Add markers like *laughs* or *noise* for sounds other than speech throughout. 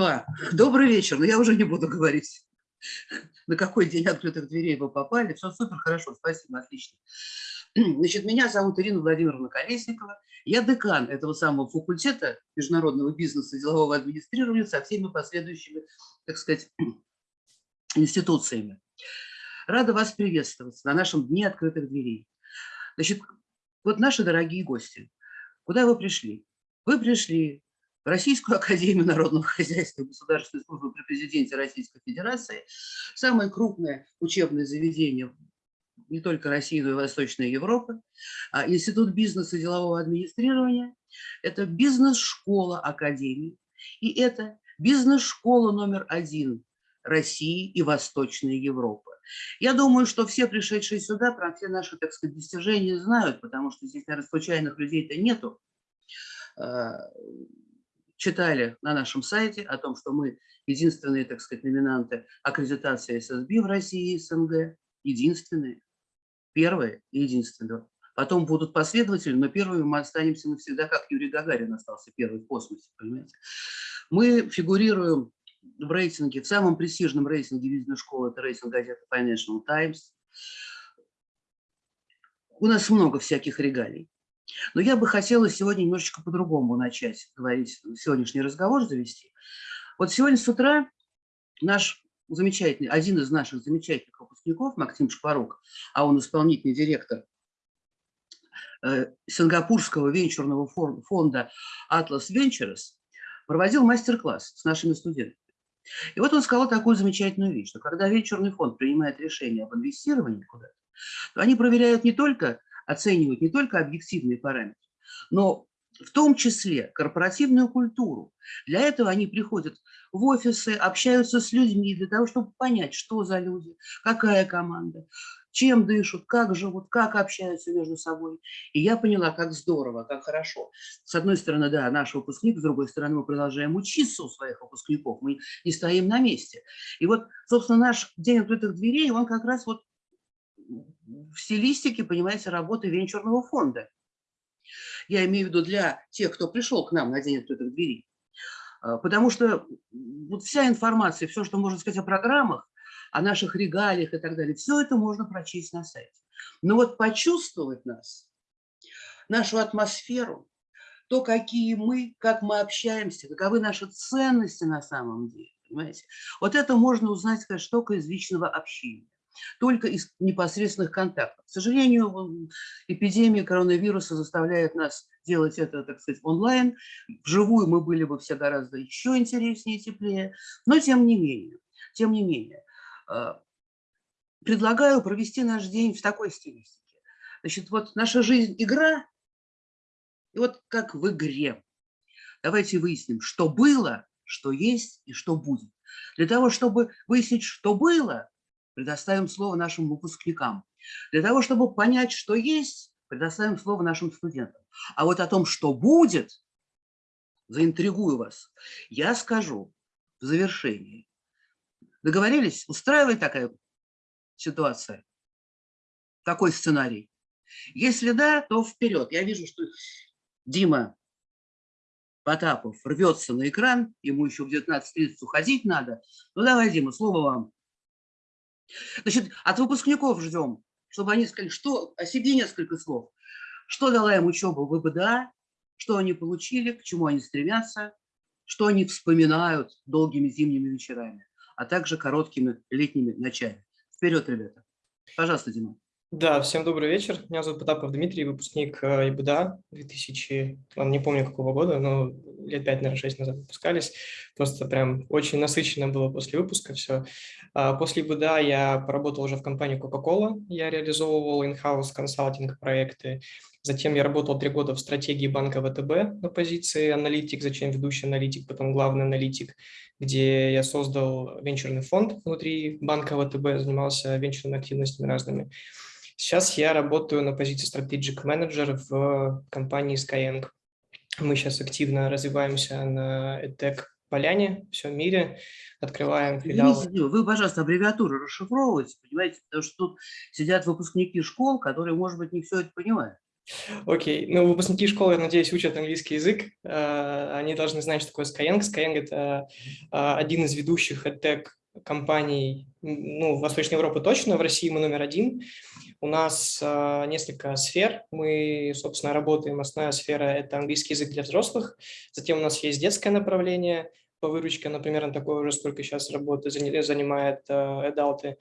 Дима, добрый вечер. Но я уже не буду говорить, *laughs* на какой день открытых дверей вы попали. Все супер, хорошо, спасибо, отлично. *clears throat* Значит, меня зовут Ирина Владимировна Колесникова. Я декан этого самого факультета международного бизнеса и делового администрирования со всеми последующими, так сказать, *clears throat* институциями. Рада вас приветствовать на нашем Дне открытых дверей. Значит, вот наши дорогие гости, куда вы пришли? Вы пришли Российскую *laughs* Академию Народного Хозяйства и Государственной службы при президенте Российской Федерации, самое крупное учебное заведение не только России, но и Восточной Европы, а Институт бизнеса и делового администрирования, это бизнес-школа Академии, и это бизнес-школа номер один России и Восточной Европы. Я думаю, что все пришедшие сюда про все наши, так сказать, достижения знают, потому что здесь, наверное, случайных людей-то нету. Читали на нашем сайте о том, что мы единственные, так сказать, номинанты аккредитации ССБ в России и СНГ. Единственные. Первые и единственные. Потом будут последователи, но первыми мы останемся навсегда, как Юрий Гагарин остался первый в космосе, понимаете. Мы фигурируем в рейтинге, в самом престижном рейтинге бизнес-школы, это рейтинг газеты Financial Times. У нас много всяких регалий. Но я бы хотела сегодня немножечко по-другому начать говорить, сегодняшний разговор завести. Вот сегодня с утра наш замечательный, один из наших замечательных выпускников, Максим Шпарук, а он исполнительный директор э, сингапурского венчурного фонда Atlas Ventures, проводил мастер-класс с нашими студентами. И вот он сказал такую замечательную вещь, что когда венчурный фонд принимает решение об инвестировании куда-то, то они проверяют не только оценивают не только объективные параметры, но в том числе корпоративную культуру. Для этого они приходят в офисы, общаются с людьми для того, чтобы понять, что за люди, какая команда, чем дышат, как живут, как общаются между собой. И я поняла, как здорово, как хорошо. С одной стороны, да, наш выпускник, с другой стороны, мы продолжаем учиться у своих выпускников, мы не стоим на месте. И вот, собственно, наш день открытых дверей, он как раз вот в стилистике, понимаете, работы венчурного фонда. Я имею в виду для тех, кто пришел к нам на день открытых дверей. А, потому что вот вся информация, все, что можно сказать о программах, о наших регалиях и так далее, все это можно прочесть на сайте. Но вот почувствовать нас, нашу атмосферу, то, какие мы, как мы общаемся, каковы наши ценности на самом деле, понимаете, вот это можно узнать, конечно, только из личного общения только из непосредственных контактов. К сожалению, эпидемия коронавируса заставляет нас делать это, так сказать, онлайн. Вживую мы были бы все гораздо еще интереснее и теплее, но тем не менее, тем не менее, а, предлагаю провести наш день в такой стилистике. Значит, вот наша жизнь – игра, и вот как в игре. Давайте выясним, что было, что есть и что будет. Для того, чтобы выяснить, что было, предоставим слово нашим выпускникам. Для того, чтобы понять, что есть, предоставим слово нашим студентам. А вот о том, что будет, заинтригую вас, я скажу в завершении. Договорились? Устраивает такая ситуация? Такой сценарий? Если да, то вперед. Я вижу, что Дима Потапов рвется на экран, ему еще в 19.30 уходить надо. Ну давай, Дима, слово вам. Значит, от выпускников ждем, чтобы они сказали, что о себе несколько слов. Что дала им учеба в ВБДА, что они получили, к чему они стремятся, что они вспоминают долгими зимними вечерами, а также короткими летними ночами. Вперед, ребята. Пожалуйста, Дима. Да, всем добрый вечер. Меня зовут Потапов Дмитрий, выпускник э, ИБДА 2000, ладно, не помню какого года, но лет 5, наверное, 6 назад выпускались. Просто прям очень насыщенно было после выпуска все. А, после ИБДА я поработал уже в компании Coca-Cola, я реализовывал in-house консалтинг проекты. Затем я работал три года в стратегии банка ВТБ на позиции аналитик, зачем ведущий аналитик, потом главный аналитик, где я создал венчурный фонд внутри банка ВТБ, занимался венчурными активностями разными. Сейчас я работаю на позиции Strategic Manager в компании Skyeng. Мы сейчас активно развиваемся на EdTech поляне, в всем мире, открываем филиал. Вы, пожалуйста, аббревиатуру расшифровывайте, понимаете, потому что тут сидят выпускники школ, которые, может быть, не все это понимают. Окей, ну выпускники школы, я надеюсь, учат английский язык. Э, они должны знать, что такое Skyeng. Skyeng – это э, один из ведущих EdTech компаний, ну, в Восточной Европе точно, в России мы номер один. У нас э, несколько сфер. Мы, собственно, работаем. Основная сфера – это английский язык для взрослых. Затем у нас есть детское направление по выручке, например, на такое уже сколько сейчас работы занимает Эдалты.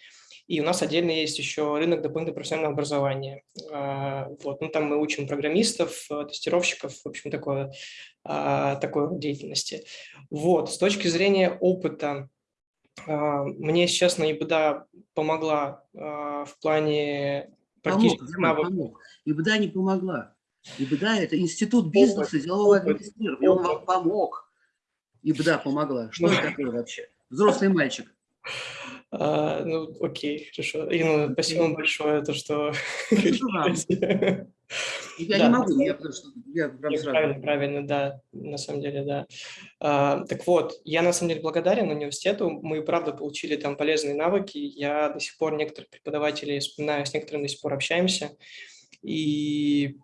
И у нас отдельно есть еще рынок дополнительного профессионального образования. А, вот. Ну, там мы учим программистов, э, тестировщиков, в общем, такое, а, такой деятельности. Вот. С точки зрения опыта, а, мне, честно, ИБДА помогла в плане практических помог, навыков. Помог. ИБДА не помогла. ИБДА – это институт бизнеса, опыт, делового администрирования. Он вам помог. ИБДА помогла. Что это такое вообще? Взрослый мальчик. А, ну, окей, хорошо. Ирина, спасибо вам большое, то, что... *laughs* Я да. не могу, я, потому что я прям сразу... Правильно, правильно, да, на самом деле, да. А, так вот, я на самом деле благодарен университету, мы, правда, получили там полезные навыки, я до сих пор некоторых преподавателей вспоминаю, с некоторыми до сих пор общаемся, и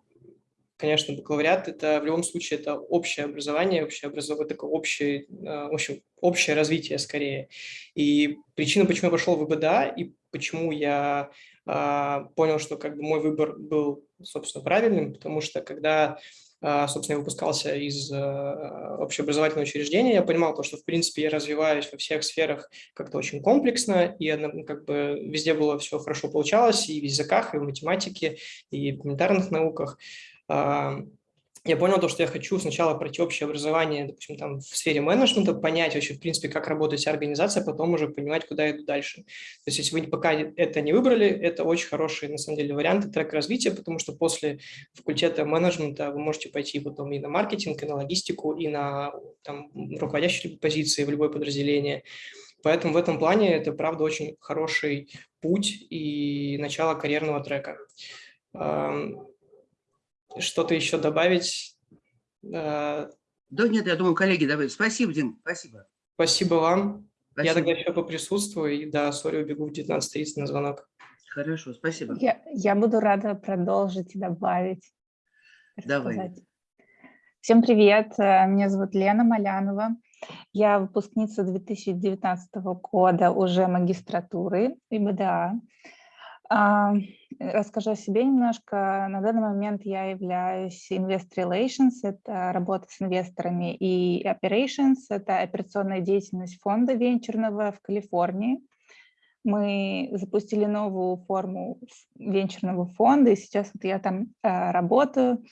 конечно, бакалавриат – это в любом случае это общее образование, общее образование, такое общее, э, в общем, общее развитие скорее. И причина, почему я пошел в ИБДА и почему я а, понял, что как бы мой выбор был, собственно, правильным, потому что когда а, собственно, я выпускался из а, общеобразовательного учреждения, я понимал то, что, в принципе, я развиваюсь во всех сферах как-то очень комплексно, и как бы везде было все хорошо получалось, и в языках, и в математике, и в гуманитарных науках я понял то, что я хочу сначала пройти общее образование, допустим, там в сфере менеджмента, понять вообще, в принципе, как работает вся организация, а потом уже понимать, куда иду дальше. То есть, если вы пока это не выбрали, это очень хороший, на самом деле, вариант трек развития, потому что после факультета менеджмента вы можете пойти потом и на маркетинг, и на логистику, и на там, руководящие позиции в любое подразделение. Поэтому в этом плане это, правда, очень хороший путь и начало карьерного трека что-то еще добавить? Э, да нет, я думаю, коллеги добавят. Спасибо, Дим, спасибо. Спасибо вам. Спасибо. Я тогда еще поприсутствую и, да, сори, убегу в 19.30 на звонок. Хорошо, спасибо. Я, я буду рада продолжить и добавить. Давай. Всем привет, э, меня зовут Лена Малянова. Я выпускница 2019 года уже магистратуры ИБДА. Расскажу о себе немножко. На данный момент я являюсь Invest Relations, это работа с инвесторами, и Operations, это операционная деятельность фонда венчурного в Калифорнии. Мы запустили новую форму венчурного фонда, и сейчас вот я там э, работаю.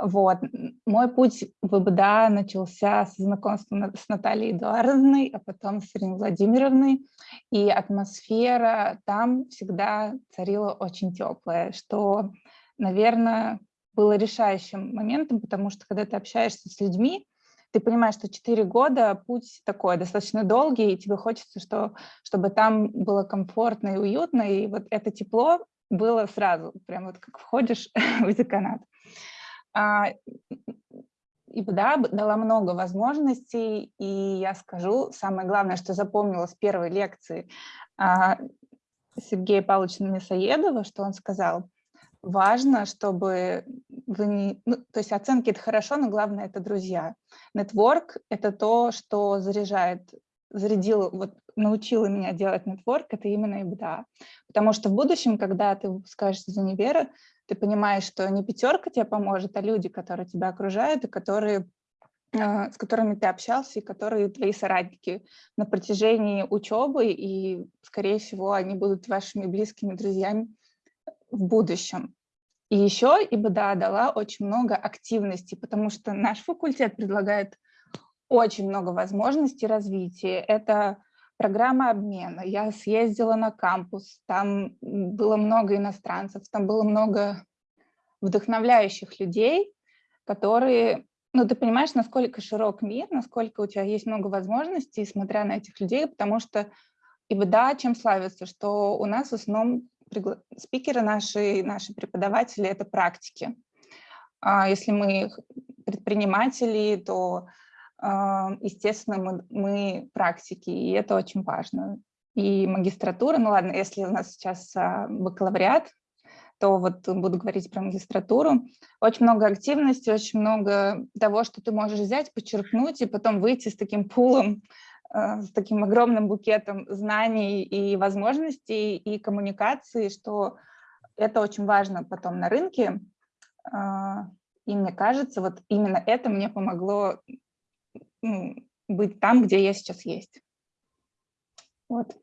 Вот. Мой путь в ИБДА начался с знакомства с Натальей Эдуардовной, а потом с Ириной Владимировной. И атмосфера там всегда царила очень теплая, что, наверное, было решающим моментом, потому что когда ты общаешься с людьми, ты понимаешь, что 4 года путь такой достаточно долгий, и тебе хочется, что, чтобы там было комфортно и уютно, и вот это тепло было сразу, прям вот как входишь *laughs* в деканат. А, да, дала много возможностей, и я скажу, самое главное, что запомнила с первой лекции а, Сергея Павловича Мясоедова, что он сказал, важно, чтобы вы не... Ну, то есть оценки – это хорошо, но главное – это друзья. Нетворк – это то, что заряжает, зарядило, вот научила меня делать нетворк, это именно ИБДА. Потому что в будущем, когда ты выпускаешься из универа, ты понимаешь, что не пятерка тебе поможет, а люди, которые тебя окружают и которые а, с которыми ты общался и которые твои соратники на протяжении учебы, и, скорее всего, они будут вашими близкими друзьями в будущем. И еще ИБДА дала очень много активностей, потому что наш факультет предлагает очень много возможностей развития. Это программа обмена. Я съездила на кампус, там было много иностранцев, там было много вдохновляющих людей, которые, ну, ты понимаешь, насколько широк мир, насколько у тебя есть много возможностей, смотря на этих людей, потому что и да, чем славится, что у нас в основном спикеры наши, наши преподаватели – это практики. А если мы предприниматели, то естественно, мы, мы практики, и это очень важно. И магистратура, ну ладно, если у нас сейчас а, бакалавриат, то вот буду говорить про магистратуру. Очень много активности, очень много того, что ты можешь взять, почерпнуть и потом выйти с таким пулом, э, с таким огромным букетом знаний и возможностей и коммуникации, что это очень важно потом на рынке. А, и мне кажется, вот именно это мне помогло быть там, где я сейчас есть. Вот.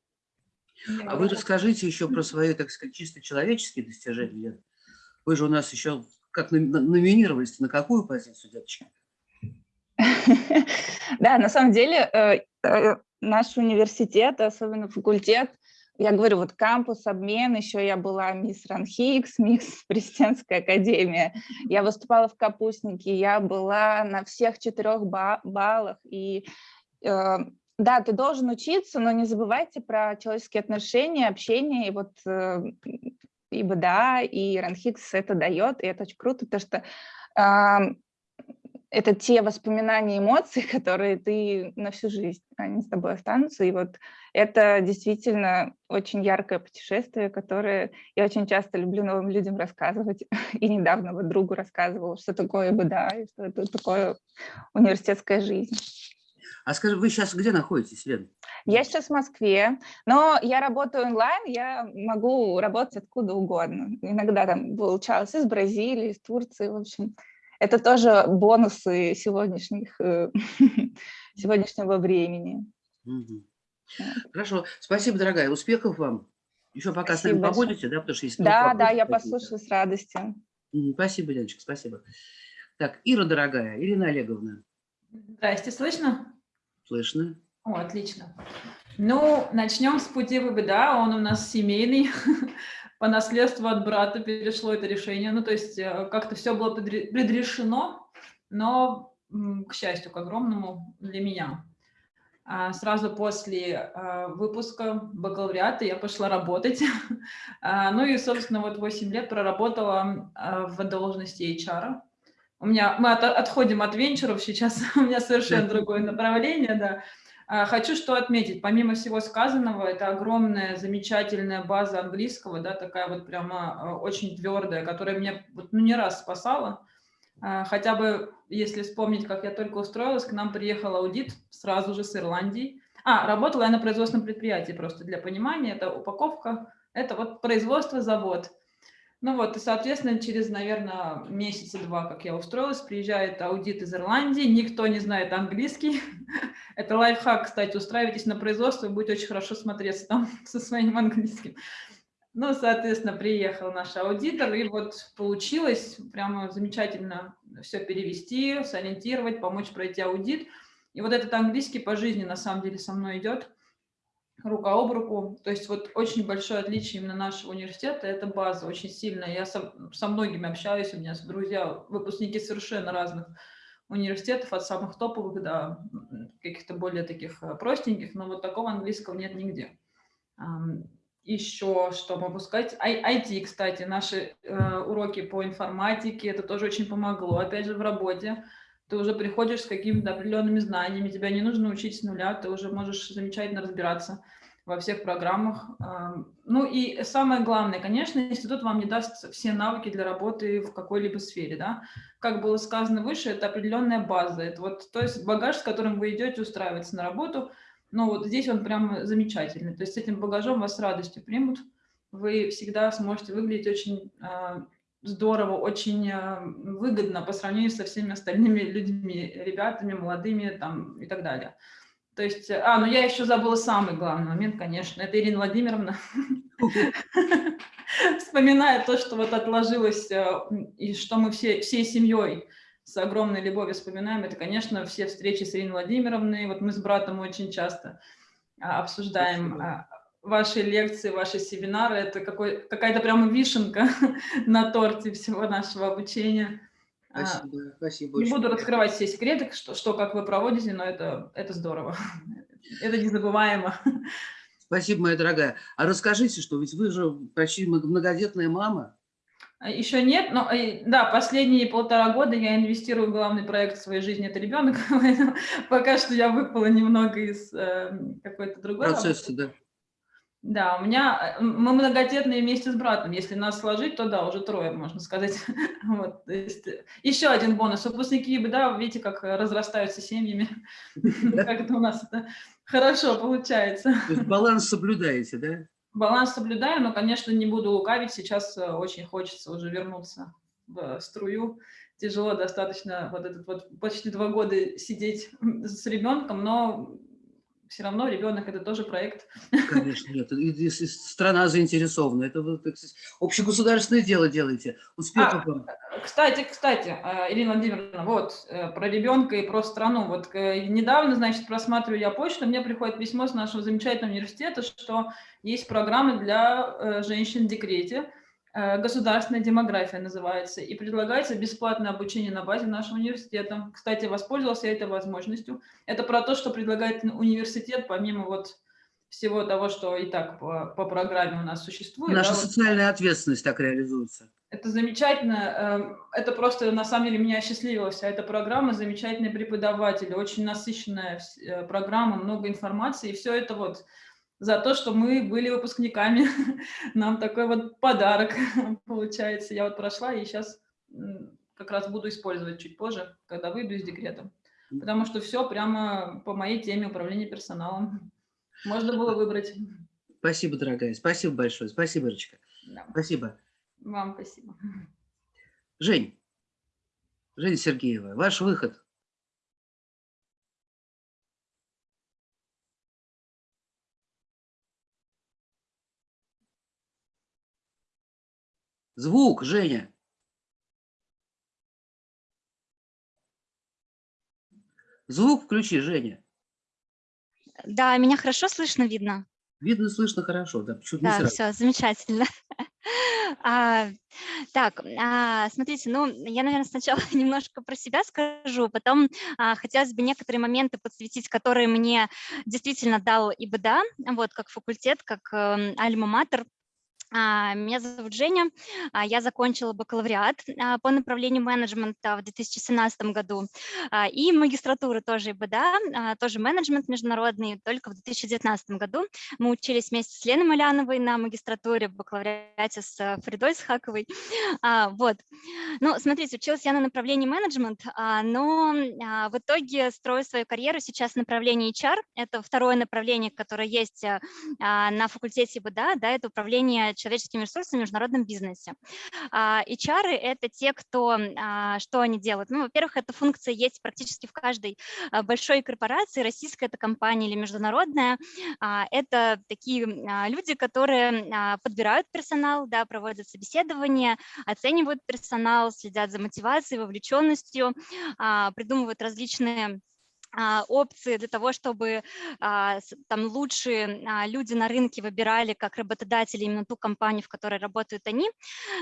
А вы расскажите еще про свои, так сказать, чисто человеческие достижения. Вы же у нас еще как номинировались на какую позицию, девочки? *laughs* Да, на самом деле э, э, наш университет, особенно факультет, я говорю, вот кампус, обмен, еще я была мисс Ранхикс, *laughs* мисс Президентская академия, я выступала в Капустнике, я была на всех четырех баллах, и э, да, ты должен учиться, но не забывайте про человеческие отношения, общение, и вот э, и БДА, и Ранхикс это дает, и это очень круто, потому что э, это те воспоминания, эмоции, *laughs* которые ты на всю жизнь, они с тобой останутся. И вот это действительно очень яркое путешествие, которое я очень часто люблю новым людям рассказывать. *laughs* И недавно вот другу рассказывала, что такое БДА, и что это такое университетская жизнь. А скажи, вы сейчас где находитесь, Лен? Я сейчас в Москве, но я работаю онлайн, я могу работать откуда угодно. Иногда там получалось из Бразилии, из Турции, в общем. Это тоже бонусы сегодняшних, э, *laughs* сегодняшнего времени. Хорошо. Спасибо, дорогая. Успехов вам. Еще пока спасибо с нами побудете, да? Потому что есть да, да, я послушаю с радостью. Спасибо, Леночка, спасибо. Так, Ира, дорогая, Ирина Олеговна. Здрасте, слышно? Слышно. О, отлично. Ну, начнем с пути ВБДА. Он у нас семейный. *laughs* по наследству от брата перешло это решение. Ну, то есть э, как-то все было предрешено, но, к счастью, к огромному для меня. А сразу после э, выпуска бакалавриата я пошла работать. *laughs* А, ну и, собственно, вот 8 лет проработала э, в должности HR. У меня, мы от, отходим от венчуров, сейчас *laughs* у меня совершенно другое *laughs* направление, да. А, хочу что отметить, помимо всего сказанного, это огромная, замечательная база английского, да, такая вот прямо а, очень твердая, которая меня вот, ну, не раз спасала. А, хотя бы, если вспомнить, как я только устроилась, к нам приехал аудит сразу же с Ирландии. А, работала я на производственном предприятии, просто для понимания, это упаковка, это вот производство, завод. Ну вот, и, соответственно, через, наверное, месяца два, как я устроилась, приезжает аудит из Ирландии, никто не знает английский. *laughs* Это лайфхак, кстати, устраивайтесь на производство, будет очень хорошо смотреться там *laughs* со своим английским. Ну, соответственно, приехал наш аудитор, и вот получилось прямо замечательно все перевести, сориентировать, помочь пройти аудит. И вот этот английский по жизни на самом деле со мной идет рука об руку. То есть вот очень большое отличие именно нашего университета – это база очень сильная. Я со, со многими общаюсь, у меня друзья, выпускники совершенно разных университетов, от самых топовых до каких-то более таких э, простеньких, но вот такого английского нет нигде. Еще что могу сказать? IT, кстати, наши э, уроки по информатике, это тоже очень помогло, опять же, в работе ты уже приходишь с какими-то определенными знаниями, тебя не нужно учить с нуля, ты уже можешь замечательно разбираться во всех программах. Ну и самое главное, конечно, институт вам не даст все навыки для работы в какой-либо сфере. Да? Как было сказано выше, это определенная база. Это вот, то есть багаж, с которым вы идете устраиваться на работу, ну вот здесь он прям замечательный. То есть с этим багажом вас с радостью примут. Вы всегда сможете выглядеть очень а, здорово, очень э, выгодно по сравнению со всеми остальными людьми, ребятами, молодыми там и так далее. То есть, а, ну я еще забыла самый главный момент, конечно, это Ирина Владимировна. *laughs* Вспоминая то, что вот отложилось, э, и что мы все, всей семьей с огромной любовью вспоминаем, это, конечно, все встречи с Ириной Владимировной. Вот мы с братом очень часто а, обсуждаем ваши лекции, ваши семинары, это какая-то прямо вишенка *laughs* на торте всего нашего обучения. А, спасибо, спасибо. Не буду раскрывать все секреты, что, что как вы проводите, но это, это здорово. *laughs* Это незабываемо. Спасибо, моя дорогая. А расскажите, что ведь вы же почти многодетная мама. А, Еще нет, но э, да, последние полтора года я инвестирую в главный проект в своей жизни, это ребенок, *laughs* пока что я выпала немного из э, какой-то другой процесса, да. Да, у меня, э, мы многодетные вместе с братом. Если нас сложить, то да, уже трое, можно сказать. *laughs* Вот, есть, э, еще один бонус. Выпускники, да, видите, как э, разрастаются семьями. *laughs* *laughs* Как это у нас это хорошо получается. Баланс соблюдаете, да? Баланс соблюдаю, но, конечно, не буду лукавить. Сейчас очень хочется уже вернуться в струю. Тяжело достаточно вот этот вот почти два года сидеть с ребенком, но все равно ребенок это тоже проект. Конечно, нет. И, и, и страна заинтересована. Это вы так сказать, общегосударственное дело делаете. Успехов а, вам. Кстати, кстати, а, Ирина Владимировна, вот э, про ребенка и про страну. Вот э, недавно, значит, просматриваю я почту, мне приходит письмо с нашего замечательного университета, что есть программы для э, женщин в декрете. Э, государственная демография называется, и предлагается бесплатное обучение на базе нашего университета. Кстати, воспользовался я этой возможностью. Это про то, что предлагает университет, помимо вот всего того, что и так по, по программе у нас существует. Наша да, социальная вот, ответственность так реализуется. Это замечательно. Эм, это просто, на самом деле, меня осчастливила вся эта программа. Замечательные преподаватели, очень насыщенная э, программа, много информации. И все это вот за то, что мы были выпускниками. *laughs* Нам такой вот подарок *laughs* получается. Я вот прошла и сейчас как раз буду использовать чуть позже, когда выйду из декрета. Потому что все прямо по моей теме управления персоналом. Можно было выбрать. Спасибо, дорогая. Спасибо большое. Спасибо, Рочка. Да. Спасибо. Вам спасибо. Жень, Женя Сергеева, ваш выход. Звук, Женя. Звук включи, Женя. Да, меня хорошо слышно, видно? Видно, слышно хорошо, да. Да, все, замечательно. *laughs* А, так, а, смотрите, ну, я, наверное, сначала *laughs* немножко про себя скажу, потом а, хотелось бы некоторые моменты подсветить, которые мне действительно дал ИБДА, вот, как факультет, как э, альма-матер, меня зовут Женя, а, я закончила бакалавриат а, по направлению менеджмента в 2017 году и магистратуру тоже ИБДА, тоже менеджмент международный, только в 2019 году. Мы учились вместе с Леной Маляновой на магистратуре в бакалавриате с э, Фридой Схаковой. Вот. Ну, смотрите, училась я на направлении менеджмент, но в итоге строю свою карьеру сейчас в направлении HR. Это второе направление, которое есть э, на факультете ИБДА, да, это управление человеческими ресурсами в международном бизнесе. А, HR – это те, кто, а, что они делают? Ну, во-первых, эта функция есть практически в каждой а, большой корпорации, российская это компания или международная. Это такие люди, которые подбирают персонал, да, проводят собеседования, оценивают персонал, следят за мотивацией, вовлеченностью, придумывают различные а, опции для того, чтобы а, там лучшие а, люди на рынке выбирали как работодатели именно ту компанию, в которой работают они.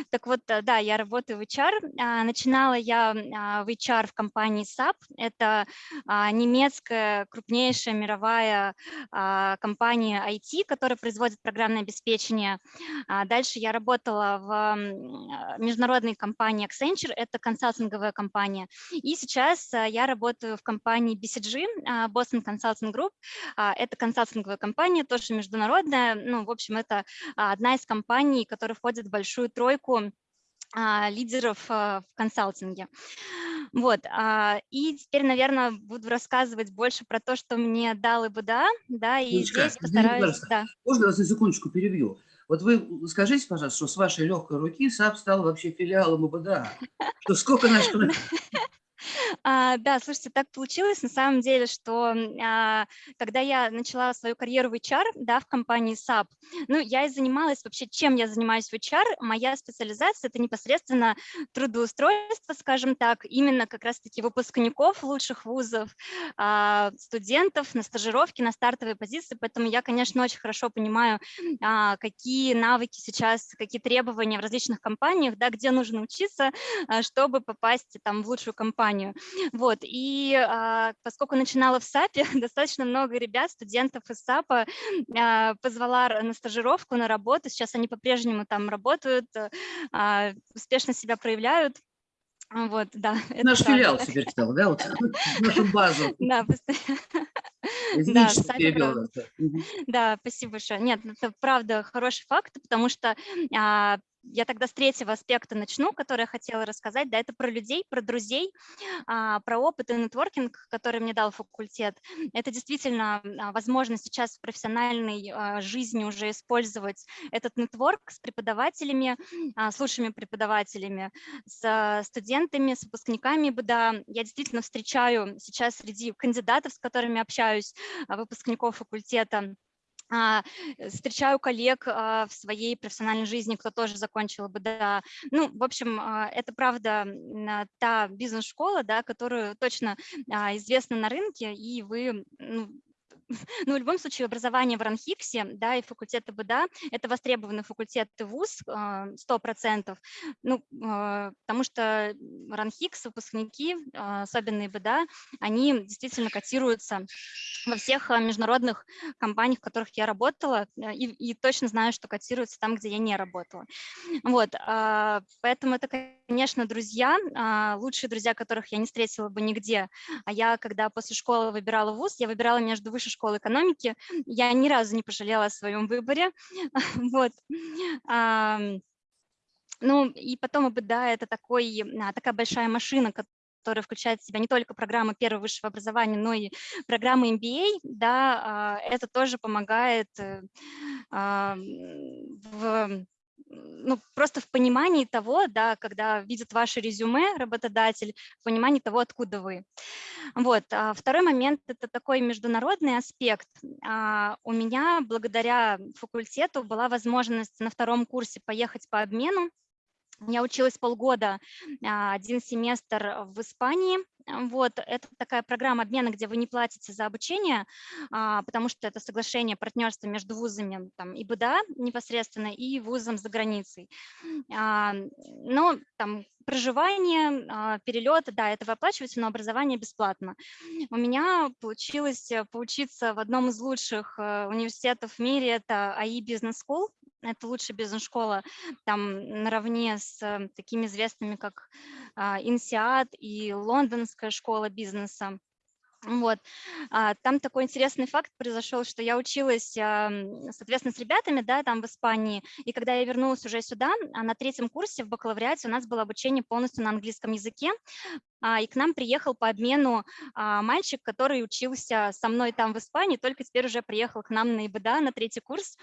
Так вот, э, да, я работаю в HR. Начинала я в HR в компании SAP. Это немецкая крупнейшая мировая компания IT, которая производит программное обеспечение. Дальше я работала в международной компании Accenture, это консалтинговая компания. И сейчас я работаю в компании BCG BCG, а, Boston Consulting Group. А, это консалтинговая компания, тоже международная. Ну, в общем, это а, одна из компаний, которая входит в большую тройку лидеров в консалтинге. Вот, и теперь, наверное, буду рассказывать больше про то, что мне дал ИБДА, да, и Ильичка, здесь постараюсь... Да. Можно вас на секундочку перебью? Вот вы скажите, пожалуйста, что с вашей легкой руки SAP стал вообще филиалом ИБДА, что сколько наших *laughs* *laughs* А, да, слушайте, так получилось на самом деле, что а, когда я начала свою карьеру в HR, да, в компании SAP, ну, я и занималась вообще, чем я занимаюсь в HR, моя специализация – это непосредственно трудоустройство, скажем так, именно как раз-таки выпускников лучших вузов, а, студентов на стажировке, на стартовые позиции, поэтому я, конечно, очень хорошо понимаю, а, какие навыки сейчас, какие требования в различных компаниях, да, где нужно учиться, а, чтобы попасть там в лучшую компанию компанию. Вот, и а, поскольку начинала в САПе, *laughs* достаточно много ребят, студентов из САПа а, позвала на стажировку, на работу. Сейчас они по-прежнему там работают, а, успешно себя проявляют. Вот, да. *laughs* Наш филиал теперь стал, да, вот *laughs* нашу базу. Да, пост- Извините, Да. Да, спасибо большое. Нет, ну, это правда хороший факт, потому что а, я тогда с третьего аспекта начну, который я хотела рассказать. Да, это про людей, про друзей, а, про опыт и нетворкинг, который мне дал факультет. Это действительно а, возможность сейчас в профессиональной а, жизни уже использовать этот нетворк с преподавателями, с лучшими преподавателями, с студентами, с выпускниками БДА. Я действительно встречаю сейчас среди кандидатов, с которыми общаюсь, выпускников факультета, встречаю коллег а, в своей профессиональной жизни, кто тоже закончил БДА. Ну, в общем, а, это правда а, та бизнес-школа, да, которую точно а, известна на рынке, и вы ну, *laughs* ну, в любом случае, образование в РАНХИКСе, да, и факультет БДА – это востребованный факультет вуз, а, 100%, ну, а, потому что РАНХИКС, выпускники, а, особенно ИБДА, они действительно котируются во всех а, международных компаниях, в которых я работала, э, и, и точно знаю, что котируются там, где я не работала. Вот, а, поэтому это, конечно, друзья, а, лучшие друзья, которых я не встретила бы нигде. А я, когда после школы выбирала вуз, я выбирала между высшей школой экономики, я ни разу не пожалела о своем выборе. *laughs* Вот. Ну, и потом ИБДА – это такой, а, такая большая машина, которая включает в себя не только программы первого высшего образования, но и программы MBA, да, а, это тоже помогает э, в ну, просто в понимании того, да, когда видит ваше резюме работодатель, в понимании того, откуда вы. Вот. а Второй момент – это такой международный аспект. А, У меня благодаря факультету была возможность на втором курсе поехать по обмену я училась полгода, а, один семестр в Испании. Вот, это такая программа обмена, где вы не платите за обучение, а, потому что это соглашение партнерства между вузами там, ИБДА непосредственно и вузом за границей. А, Но там проживание, перелет, да, это вы оплачиваете, но образование бесплатно. У меня получилось э, поучиться в одном из лучших э, университетов в мире, это АИ Business School, это лучшая бизнес-школа, там наравне с э, такими известными, как а, INSEAD и Лондонская школа бизнеса. Вот. А, Там такой интересный факт произошел, что я училась, соответственно, с ребятами, да, там в Испании, и когда я вернулась уже сюда, а на третьем курсе в бакалавриате у нас было обучение полностью на английском языке, а, и к нам приехал по обмену мальчик, который учился со мной там в Испании, только теперь уже приехал к нам на ИБДА на третий курс.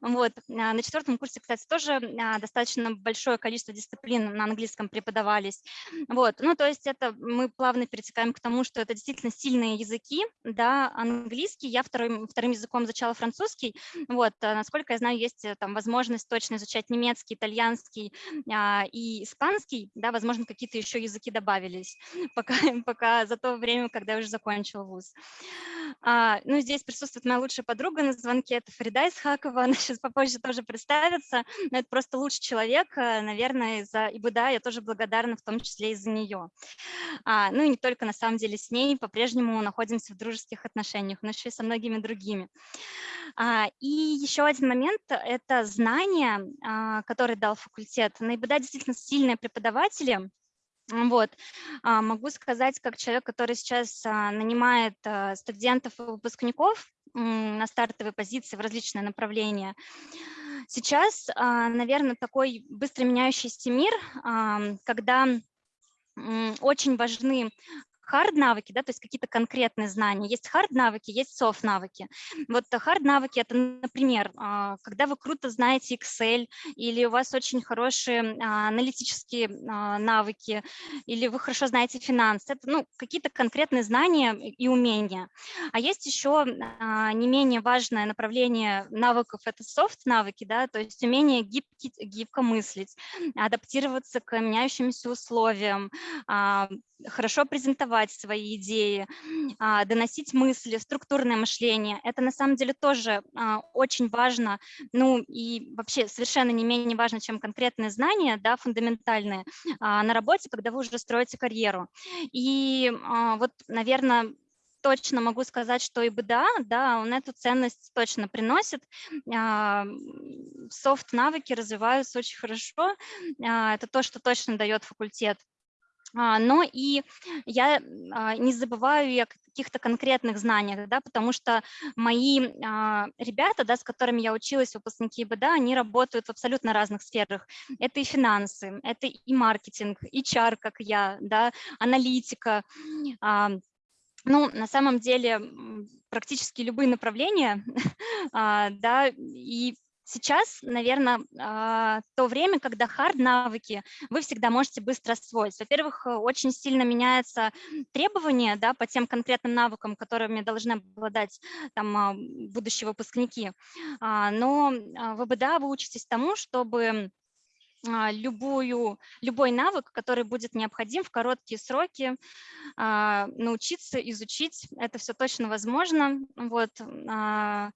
Вот. На четвертом курсе, кстати, тоже достаточно большое количество дисциплин на английском преподавались. Вот. Ну, то есть это мы плавно перетекаем к тому, что это действительно сильные языки, да, английский, я вторым, вторым языком изучала французский, вот, а, насколько я знаю, есть э, там возможность точно изучать немецкий, итальянский а, и испанский, да, возможно, какие-то еще языки добавились, *laughs* пока, пока за то время, когда я уже закончила вуз. А, ну, здесь присутствует моя лучшая подруга на звонке, это Фарида Исхакова, *laughs* она сейчас попозже тоже представится, но это просто лучший человек, э, наверное, за ИБДА я тоже благодарна, в том числе и за нее. А, ну и не только на самом деле с ней, по-прежнему находимся в дружеских отношениях, но еще и со многими другими. А, и еще один момент – это знания, а, которые дал факультет. На действительно сильные преподаватели, вот. А, Могу сказать, как человек, который сейчас нанимает студентов и выпускников на стартовые позиции в различные направления. Сейчас, наверное, такой быстро меняющийся мир, когда очень важны хард-навыки, да, то есть какие-то конкретные знания. Есть хард-навыки, есть софт-навыки. Вот хард-навыки – это, например, а, когда вы круто знаете Excel, или у вас очень хорошие а, аналитические а, навыки, или вы хорошо знаете финансы. Это ну, какие-то конкретные знания и умения. А есть еще не менее важное направление навыков – это софт-навыки, да, то есть умение гибки, гибко мыслить, адаптироваться к меняющимся условиям, хорошо презентовать свои идеи, а, доносить мысли, структурное мышление. Это на самом деле тоже а, очень важно, ну и вообще совершенно не менее важно, чем конкретные знания, да, фундаментальные а, на работе, когда вы уже строите карьеру. И вот, наверное, точно могу сказать, что ИБДА, да, он эту ценность точно приносит. Софт-навыки развиваются очень хорошо. Это то, что точно дает факультет. А, Но и я а, не забываю о каких-то конкретных знаниях, да, потому что мои а, ребята, да, с которыми я училась, выпускники ИБДА, они работают в абсолютно разных сферах. Это и финансы, это и маркетинг, и чар, как я, да, аналитика. Ну, на самом деле, практически любые направления, *laughs* да, и Сейчас, наверное, то время, когда хард-навыки вы всегда можете быстро освоить. Во-первых, э, очень сильно меняются требования да, по тем конкретным навыкам, которыми должны обладать там, а, будущие выпускники. А, но а, в ИБДА вы учитесь тому, чтобы а, любую, любой навык, который будет необходим в короткие сроки, а, научиться, изучить. Это все точно возможно. Вот. а,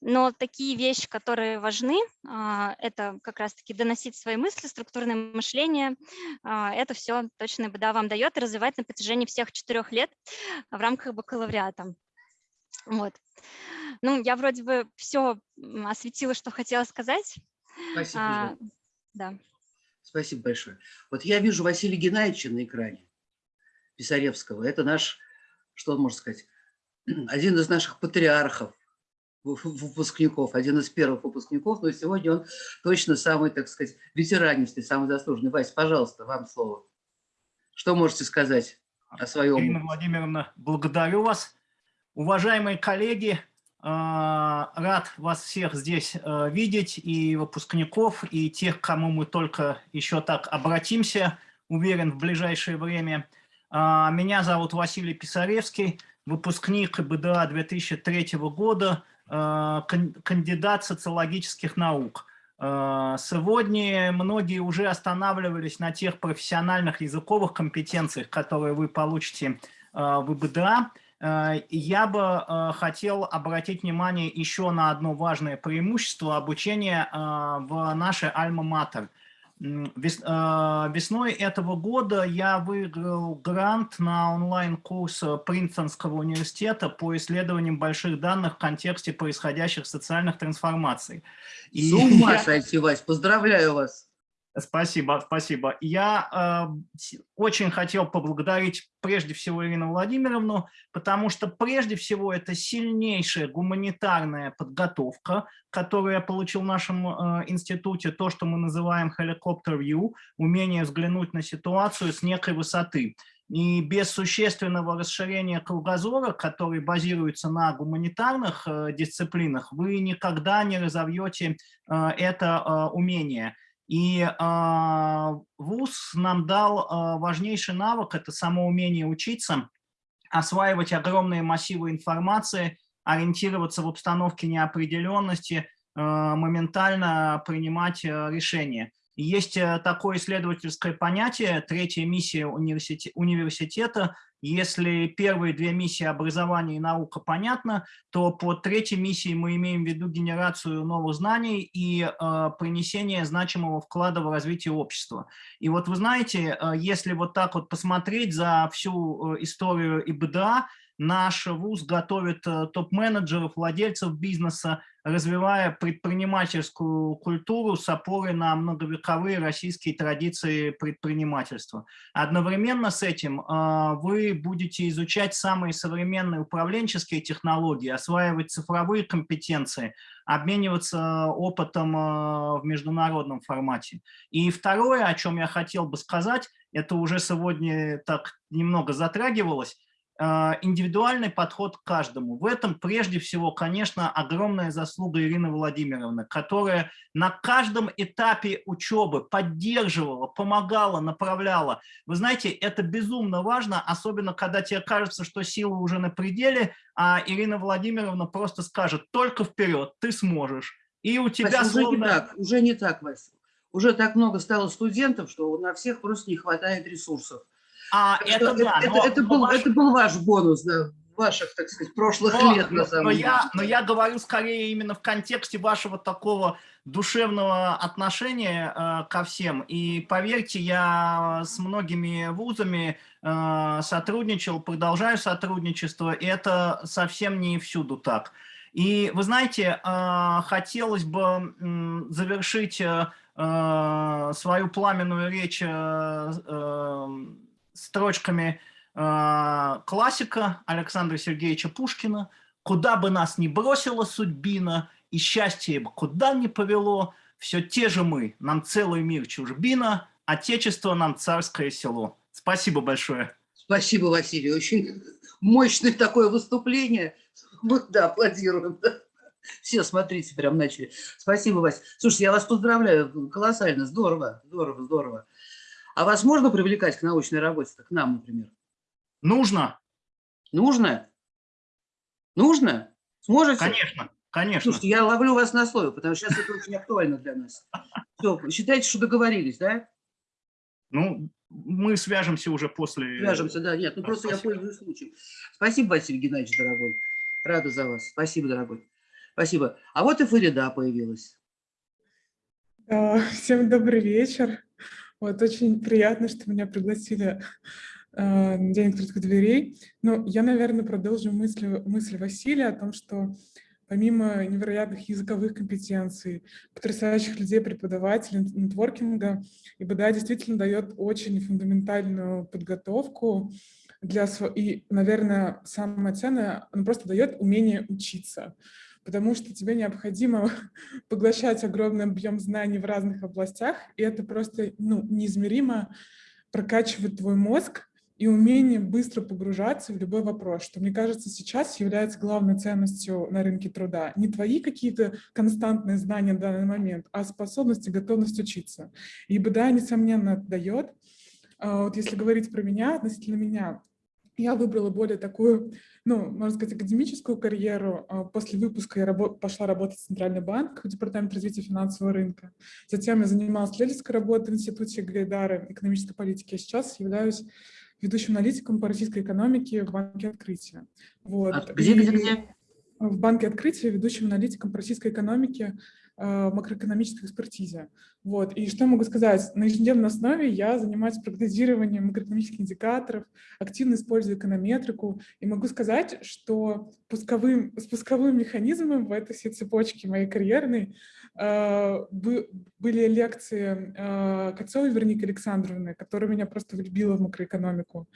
Но такие вещи, которые важны, а, это как раз-таки доносить свои мысли, структурное мышление. а, Это все точно БДА вам дает и развивать на протяжении всех четырех лет в рамках бакалавриата. Вот. Ну, я вроде бы все осветила, что хотела сказать. Спасибо. Да. Спасибо большое. Вот я вижу Василия Геннадьевича на экране, Писаревского. Это наш, что он может сказать, *clears throat* один из наших патриархов, выпускников, один из первых выпускников, но сегодня он точно самый, так сказать, ветеранистый, самый заслуженный. Вась, пожалуйста, вам слово. Что можете сказать о своем? Ирина Владимировна, благодарю вас. Уважаемые коллеги, рад вас всех здесь э, видеть, и выпускников, и тех, к кому мы только еще так обратимся, уверен, в ближайшее время. А, Меня зовут Василий Писаревский, выпускник БДА 2003 года, э, кан- кандидат социологических наук. Э, Сегодня многие уже останавливались на тех профессиональных языковых компетенциях, которые вы получите в ИБДА. Э, Я бы э, хотел обратить внимание еще на одно важное преимущество обучения э, в нашей Альма-Матер. Весной этого года я выиграл грант на онлайн-курс Принстонского университета по исследованиям больших данных в контексте происходящих социальных трансформаций. С ума сойти, Вась, поздравляю вас. Спасибо, спасибо. Я э, очень хотел поблагодарить прежде всего Ирину Владимировну, потому что прежде всего это сильнейшая гуманитарная подготовка, которую я получил в нашем э, институте, то, что мы называем helicopter view, умение взглянуть на ситуацию с некой высоты. И без существенного расширения кругозора, который базируется на гуманитарных э, дисциплинах, вы никогда не разовьете э, это э, умение. И э, ВУЗ нам дал э, важнейший навык, это само умение учиться, осваивать огромные массивы информации, ориентироваться в обстановке неопределенности, э, моментально принимать э, решения. Есть э, такое исследовательское понятие, третья миссия университета. Если первые две миссии образования и наука понятно, то по третьей миссии мы имеем в виду генерацию новых знаний и э, принесение значимого вклада в развитие общества. И вот вы знаете, э, если вот так вот посмотреть за всю э, историю ИБДА, наш вуз готовит э, топ-менеджеров, владельцев бизнеса, развивая предпринимательскую культуру с опорой на многовековые российские традиции предпринимательства. Одновременно с этим э, вы будете изучать самые современные управленческие технологии, осваивать цифровые компетенции, обмениваться опытом э, в международном формате. И второе, о чем я хотел бы сказать, это уже сегодня так немного затрагивалось, индивидуальный подход к каждому. В этом прежде всего, конечно, огромная заслуга Ирины Владимировны, которая на каждом этапе учебы поддерживала, помогала, направляла. Вы знаете, это безумно важно, особенно когда тебе кажется, что силы уже на пределе, а Ирина Владимировна просто скажет, только вперед, ты сможешь. И у тебя Вась, уже не словно... так, уже не так, Вася. Уже так много стало студентов, что на всех просто не хватает ресурсов. А, Так это что да, это, но- это был, ваш- это был ваш бонус, да, ваших, так сказать, прошлых Но, лет, на но- самом но деле. я, но я говорю скорее именно в контексте вашего такого душевного отношения э, ко всем. И поверьте, я с многими вузами э, сотрудничал, продолжаю сотрудничество, и это совсем не всюду так. И вы знаете, э, хотелось бы м, завершить э, э, свою пламенную речь э, э, строчками э, классика Александра Сергеевича Пушкина «Куда бы нас ни бросила судьбина, и счастье бы куда ни повело, все те же мы, нам целый мир чужбина, отечество нам царское село». Спасибо большое. Спасибо, Василий. Очень мощное такое выступление. Мы, да, аплодируем. Все, смотрите, прям начали. Спасибо, Вася. Слушайте, я вас поздравляю. Колоссально. Здорово, здорово, здорово. А вас можно привлекать к научной работе? К нам, например. Нужно? Нужно? Нужно? Сможете? Конечно, конечно. Слушайте, я ловлю вас на слове, потому что сейчас это очень актуально для нас. Все, считайте, что договорились, да? Ну, мы свяжемся уже после... Свяжемся, да, нет, ну просто я пользуюсь случаем. Спасибо, Василий Геннадьевич, дорогой. Рада за вас. Спасибо, дорогой. Спасибо. А вот и Фарида появилась. А, Всем добрый вечер. Вот очень приятно, что меня пригласили а, на День открытых дверей. Ну, я, наверное, продолжу мысль, мысль Василия о том, что помимо невероятных языковых компетенций, потрясающих людей, преподавателей, нетворкинга, ИБДА действительно дает очень фундаментальную подготовку для сво- и, наверное, самое ценное, он просто дает умение учиться, потому что тебе необходимо *laughs* поглощать огромный объем знаний в разных областях, и это просто ну, неизмеримо прокачивает твой мозг и умение быстро погружаться в любой вопрос, что, мне кажется, сейчас является главной ценностью на рынке труда. Не твои какие-то константные знания в данный момент, а способность и готовность учиться. И БДА, несомненно, дает. А Вот если говорить про меня, относительно меня, я выбрала более такую, ну, можно сказать, академическую карьеру. А После выпуска я рабо- пошла работать в Центральный банк, в Департамент развития финансового рынка. Затем я занималась исследовательской работой в Институте Гайдара экономической политики. А сейчас являюсь ведущим аналитиком по российской экономике в Банке Открытия. Вот. А где, где, где? В Банке Открытия ведущим аналитиком по российской экономике в макроэкономической экспертизе. Вот. И что могу сказать? На ежедневной основе я занимаюсь прогнозированием макроэкономических индикаторов, активно использую эконометрику, и могу сказать, что пусковым, спусковым механизмом в этой всей цепочке моей карьерной э, были лекции э, Кольцовой Вероники Александровны, которая меня просто влюбила в макроэкономику.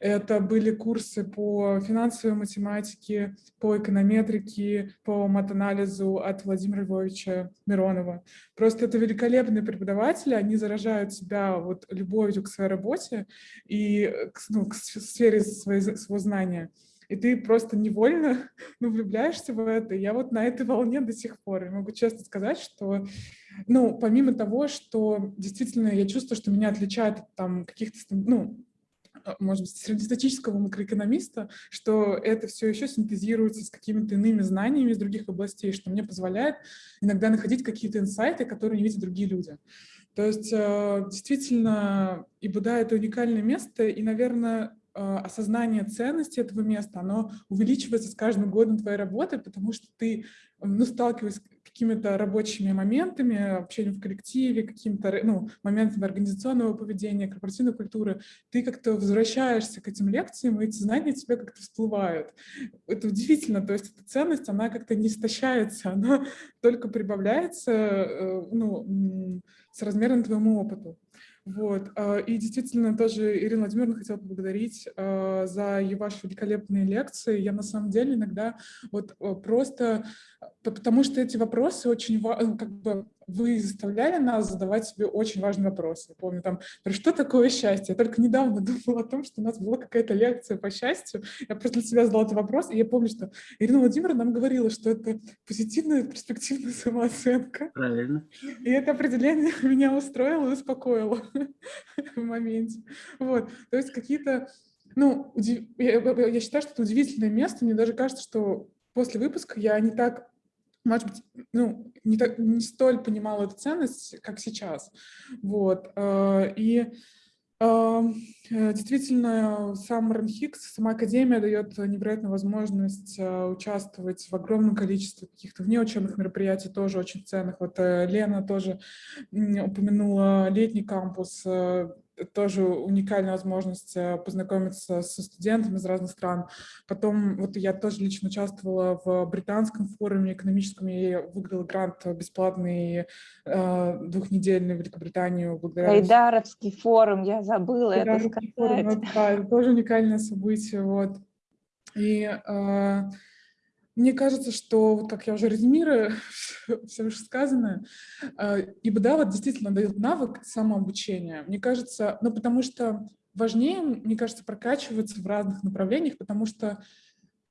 Это были курсы по финансовой математике, по эконометрике, по матанализу от Владимира Львовича Миронова. Просто это великолепные преподаватели, они заражают тебя вот любовью к своей работе и э, ну, к сфере своего знания. И ты просто невольно *laughs* ну, влюбляешься в это. Я вот на этой волне до сих пор. И могу честно сказать, что, ну, помимо того, что действительно я чувствую, что меня отличает от там каких-то, ну, а, может быть, среднестатического макроэкономиста, что это все еще синтезируется с какими-то иными знаниями из других областей, что мне позволяет иногда находить какие-то инсайты, которые не видят другие люди. То есть э, действительно ИБДА — это уникальное место, и, наверное, осознание ценности этого места, оно увеличивается с каждым годом твоей работы, потому что ты ну, сталкиваясь с какими-то рабочими моментами, общением в коллективе, какими-то ну, моментами организационного поведения, корпоративной культуры, ты как-то возвращаешься к этим лекциям, и эти знания тебе как-то всплывают. Это удивительно, то есть эта ценность, она как-то не истощается, она *laughs* только прибавляется э, ну, с размером твоему опыту. Вот. а, И действительно тоже Ирина Владимировна хотела поблагодарить а, за ваши великолепные лекции. Я на самом деле иногда вот а, просто, п- потому что эти вопросы очень, ну, как бы вы заставляли нас задавать себе очень важные вопросы. Я помню там, про что такое счастье? Я только недавно *laughs* думала о том, что у нас была какая-то лекция по счастью. Я просто для себя задала этот вопрос, и я помню, что Ирина Владимировна нам говорила, что это позитивная перспективная самооценка. Правильно. И это определение *laughs* меня устроило и успокоило *laughs* в моменте. Вот, то есть какие-то, ну, я- я считаю, что это удивительное место. Мне даже кажется, что после выпуска я не так, может быть, ну, не, так, не столь понимала эту ценность, как сейчас. Вот, э, и э, э, Действительно, сам РНХИКС, сама Академия дает невероятную возможность э, участвовать в огромном количестве каких-то внеучебных мероприятий, тоже очень ценных. Вот Лена тоже упомянула летний кампус. Тоже уникальная возможность э, познакомиться со студентами из разных стран. Потом вот я тоже лично участвовала в британском форуме экономическом, я выиграла грант бесплатный э, двухнедельный в Великобританию. Благодаря... Айдаровский форум, я забыла это Айдаровский форум, сказать. вот, да, это тоже уникальное событие. Вот. И э, мне кажется, что, вот как я уже резюмирую *laughs* все уже сказанное, э, ИБДА вот действительно дает навык самообучения. Мне кажется, ну потому что важнее, мне кажется, прокачиваться в разных направлениях, потому что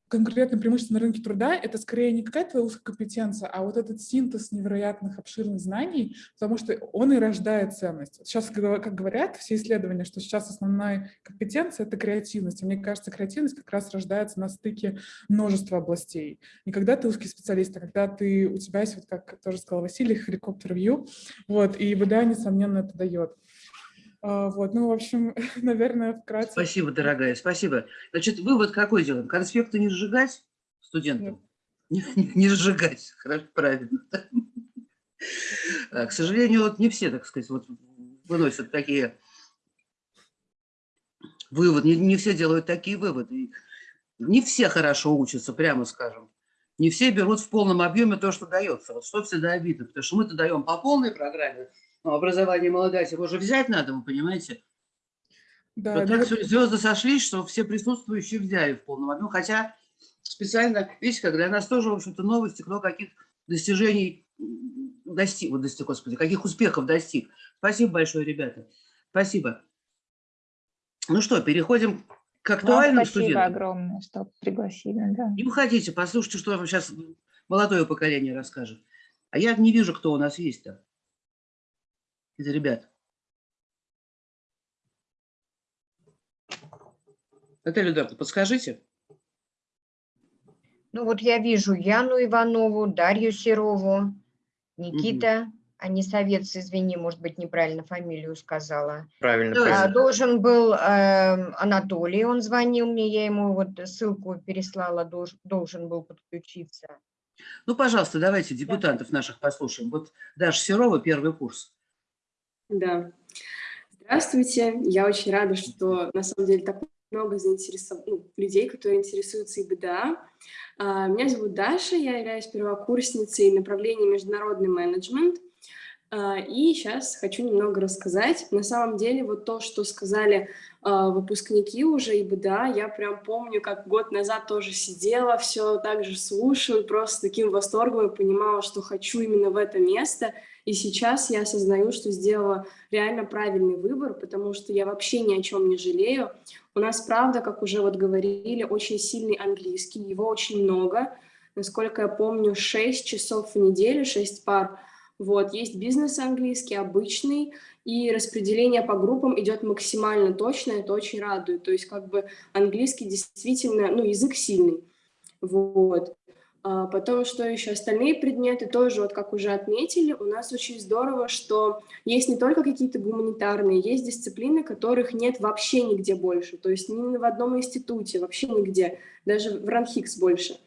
конкретное преимущество на рынке труда — это скорее не какая-то твоя узкая компетенция, а вот этот синтез невероятных обширных знаний, потому что он и рождает ценность. Сейчас, как говорят все исследования, что сейчас основная компетенция — это креативность. И мне кажется, креативность как раз рождается на стыке множества областей. Не когда ты узкий специалист, а когда ты, у тебя есть, вот как тоже сказал Василий, хеликоптер-вью, вот, и БДА, несомненно, это дает. А, Вот, ну, в общем, *laughs* наверное, вкратце. Спасибо, дорогая, спасибо. Значит, вывод какой делаем? Конспекты не сжигать студентам? Не, *laughs* не- не сжигать, хорошо, правильно. *laughs* А, К сожалению, вот не все, так сказать, вот выносят такие выводы, не, не все делают такие выводы. Не все хорошо учатся, прямо скажем. Не все берут в полном объеме то, что дается. Вот что всегда обидно, потому что мы-то даем по полной программе, но образование молодать его же взять надо, вы понимаете? Да, Вот ну так вот- всё- звезды сошлись, что все присутствующие взяли в полном объеме. Хотя специально, видите, как для нас тоже, в общем-то, новости, кто каких достижений достиг, вот достиг, господи, каких успехов достиг. Спасибо большое, ребята. Спасибо. Ну что, переходим к Вам актуальным спасибо студентам. огромное, что пригласили. Да. Не уходите, послушайте, что вам сейчас молодое поколение расскажет. А я не вижу, кто у нас есть-то. Это ребят. Наталья Эдуардовна, подскажите. Ну вот я вижу Яну Иванову, Дарью Серову, Никита Анисовец, извини, может быть, неправильно фамилию сказала. Правильно, Давайте. А, правильно. Должен был эм, Анатолий, он звонил мне, я ему вот ссылку переслала, долж- должен был подключиться. Ну, пожалуйста, давайте депутатов наших послушаем. Вот Даша Серова, первый курс. Да. Здравствуйте. Я очень рада, что на самом деле так много заинтересов... ну, людей, которые интересуются ИБДА. А, Меня зовут Даша, я являюсь первокурсницей направления международный менеджмент. А, И сейчас хочу немного рассказать. На самом деле, вот то, что сказали а, выпускники уже ИБДА, я прям помню, как год назад тоже сидела, все так же слушала, просто таким восторгом и понимала, что хочу именно в это место. И сейчас я осознаю, что сделала реально правильный выбор, потому что я вообще ни о чем не жалею. У нас, правда, как уже вот говорили, очень сильный английский, его очень много. Насколько я помню, 6 часов в неделю, 6 пар. Вот, есть бизнес английский, обычный, и распределение по группам идет максимально точно, это очень радует. То есть как бы английский действительно, ну, язык сильный. Вот. А Потом, что еще? Остальные предметы тоже, вот как уже отметили, у нас очень здорово, что есть не только какие-то гуманитарные, есть дисциплины, которых нет вообще нигде больше, то есть ни в одном институте, вообще нигде, даже в РАНХИКС больше.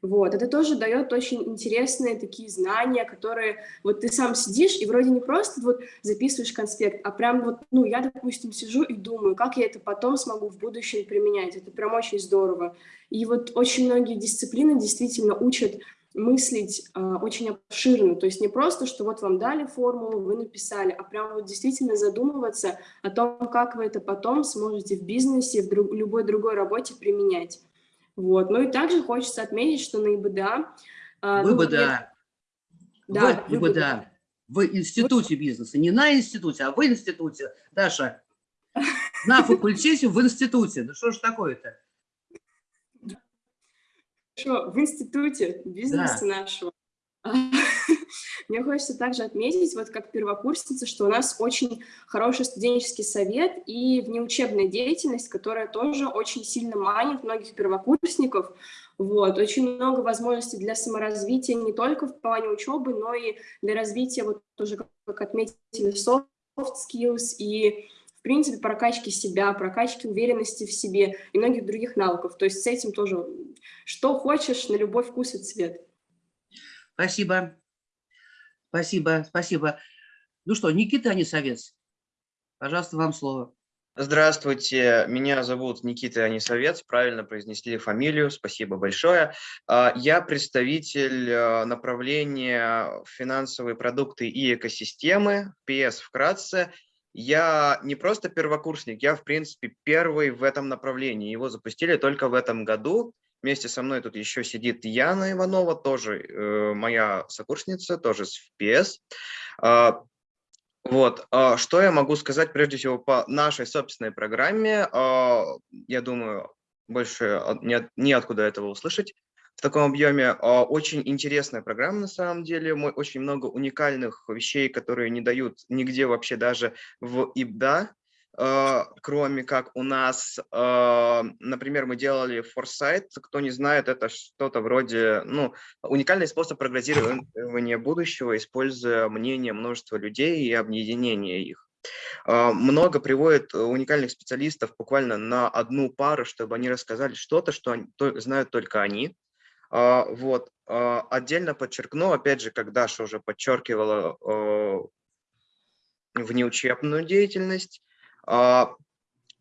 Вот, это тоже дает очень интересные такие знания, которые вот ты сам сидишь и вроде не просто вот записываешь конспект, а прям вот, ну, я, допустим, сижу и думаю, как я это потом смогу в будущем применять. Это прям очень здорово. И вот очень многие дисциплины действительно учат мыслить э, очень обширно, то есть не просто, что вот вам дали формулу, вы написали, а прям вот действительно задумываться о том, как вы это потом сможете в бизнесе, в друг, любой другой работе применять. Вот. Ну и также хочется отметить, что на ИБДА... э, ну, ВБДА. Да, В ИБДА. В институте бизнеса. Не на институте, а в институте. Даша, *laughs* на факультете в институте. Да что ж такое-то? Хорошо, в институте бизнеса нашего. *laughs* Мне хочется также отметить, вот как первокурсница, что у нас очень хороший студенческий совет и внеучебная деятельность, которая тоже очень сильно манит многих первокурсников. Вот, очень много возможностей для саморазвития не только в плане учебы, но и для развития, вот тоже, как- отметили, soft skills и, в принципе, прокачки себя, прокачки уверенности в себе и многих других навыков. То есть с этим тоже что хочешь, на любой вкус и цвет. Спасибо. Спасибо, спасибо. Ну что, Никита Анисовец, Пожалуйста, вам слово. Здравствуйте, меня зовут Никита Анисовец, правильно произнесли фамилию, спасибо большое. А, я представитель а, направления финансовые продукты и экосистемы, PS вкратце. Я не просто первокурсник, я, в принципе, первый в этом направлении. Его запустили только в этом году. Вместе со мной тут еще сидит Яна Иванова, тоже э, моя сокурсница, тоже с PS. А, вот, а, что я могу сказать прежде всего по нашей собственной программе? А, я думаю, больше неоткуда этого услышать в таком объеме. Очень интересная программа на самом деле, очень много уникальных вещей, которые не дают нигде вообще даже в ИБДА. А, кроме как у нас, а, например, мы делали форсайт, кто не знает, это что-то вроде, ну, уникальный способ прогнозирования будущего, используя мнение множества людей и объединение их. А, много приводит уникальных специалистов буквально на одну пару, чтобы они рассказали что-то, что знают только они. Вот. Отдельно подчеркну, опять же, как Даша уже подчеркивала, внеучебную деятельность, а,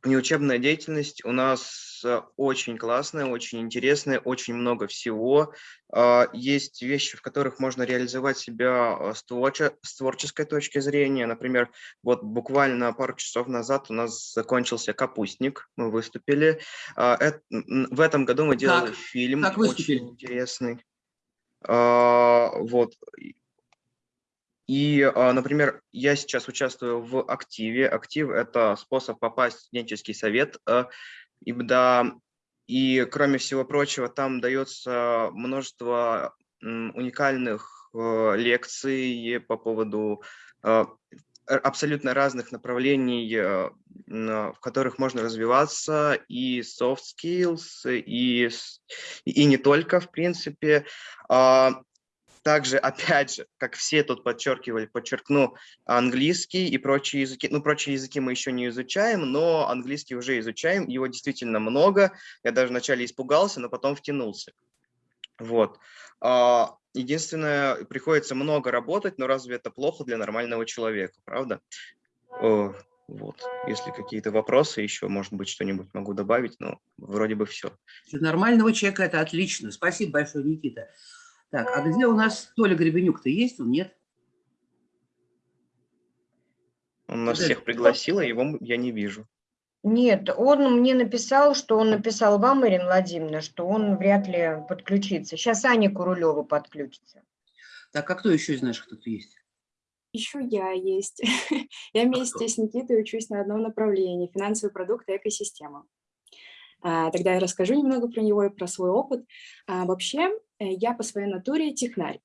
неучебная деятельность у нас э, очень классная, очень интересная, очень много всего. А, есть вещи, в которых можно реализовать себя э, с творческой точки зрения. Например, вот буквально пару часов назад у нас закончился «Капустник», мы выступили. А, в этом году мы делали как? фильм как очень интересный. Вот. И, а, например, я сейчас участвую в активе. Актив – это способ попасть в студенческий совет а, ИБДА. И, кроме всего прочего, там дается множество уникальных а, лекций по поводу абсолютно разных направлений, в которых можно развиваться, и soft skills, и, и не только, в принципе. Также, опять же, как все тут подчеркивали, подчеркну, английский и прочие языки. Ну, прочие языки мы еще не изучаем, но английский уже изучаем, его действительно много. Я даже вначале испугался, но потом втянулся. Вот. А, единственное, приходится много работать, но разве это плохо для нормального человека, правда? Вот, если какие-то вопросы еще, может быть, что-нибудь могу добавить, но вроде бы все. Для нормального человека это отлично. Спасибо большое, Никита. Так, а где у нас Толя Гребенюк-то есть? Он нет? Он нас всех пригласил, а его я не вижу. Нет, он мне написал, что он написал вам, Ирина Владимировна, что он вряд ли подключится. Сейчас Аня Курулева подключится. Так, а кто еще из наших тут есть? Еще я есть. *laughs* Я а вместе с Никитой учусь на одном направлении – финансовые продукты и экосистема. А, тогда я расскажу немного про него и про свой опыт. А, вообще, я по своей натуре технарь.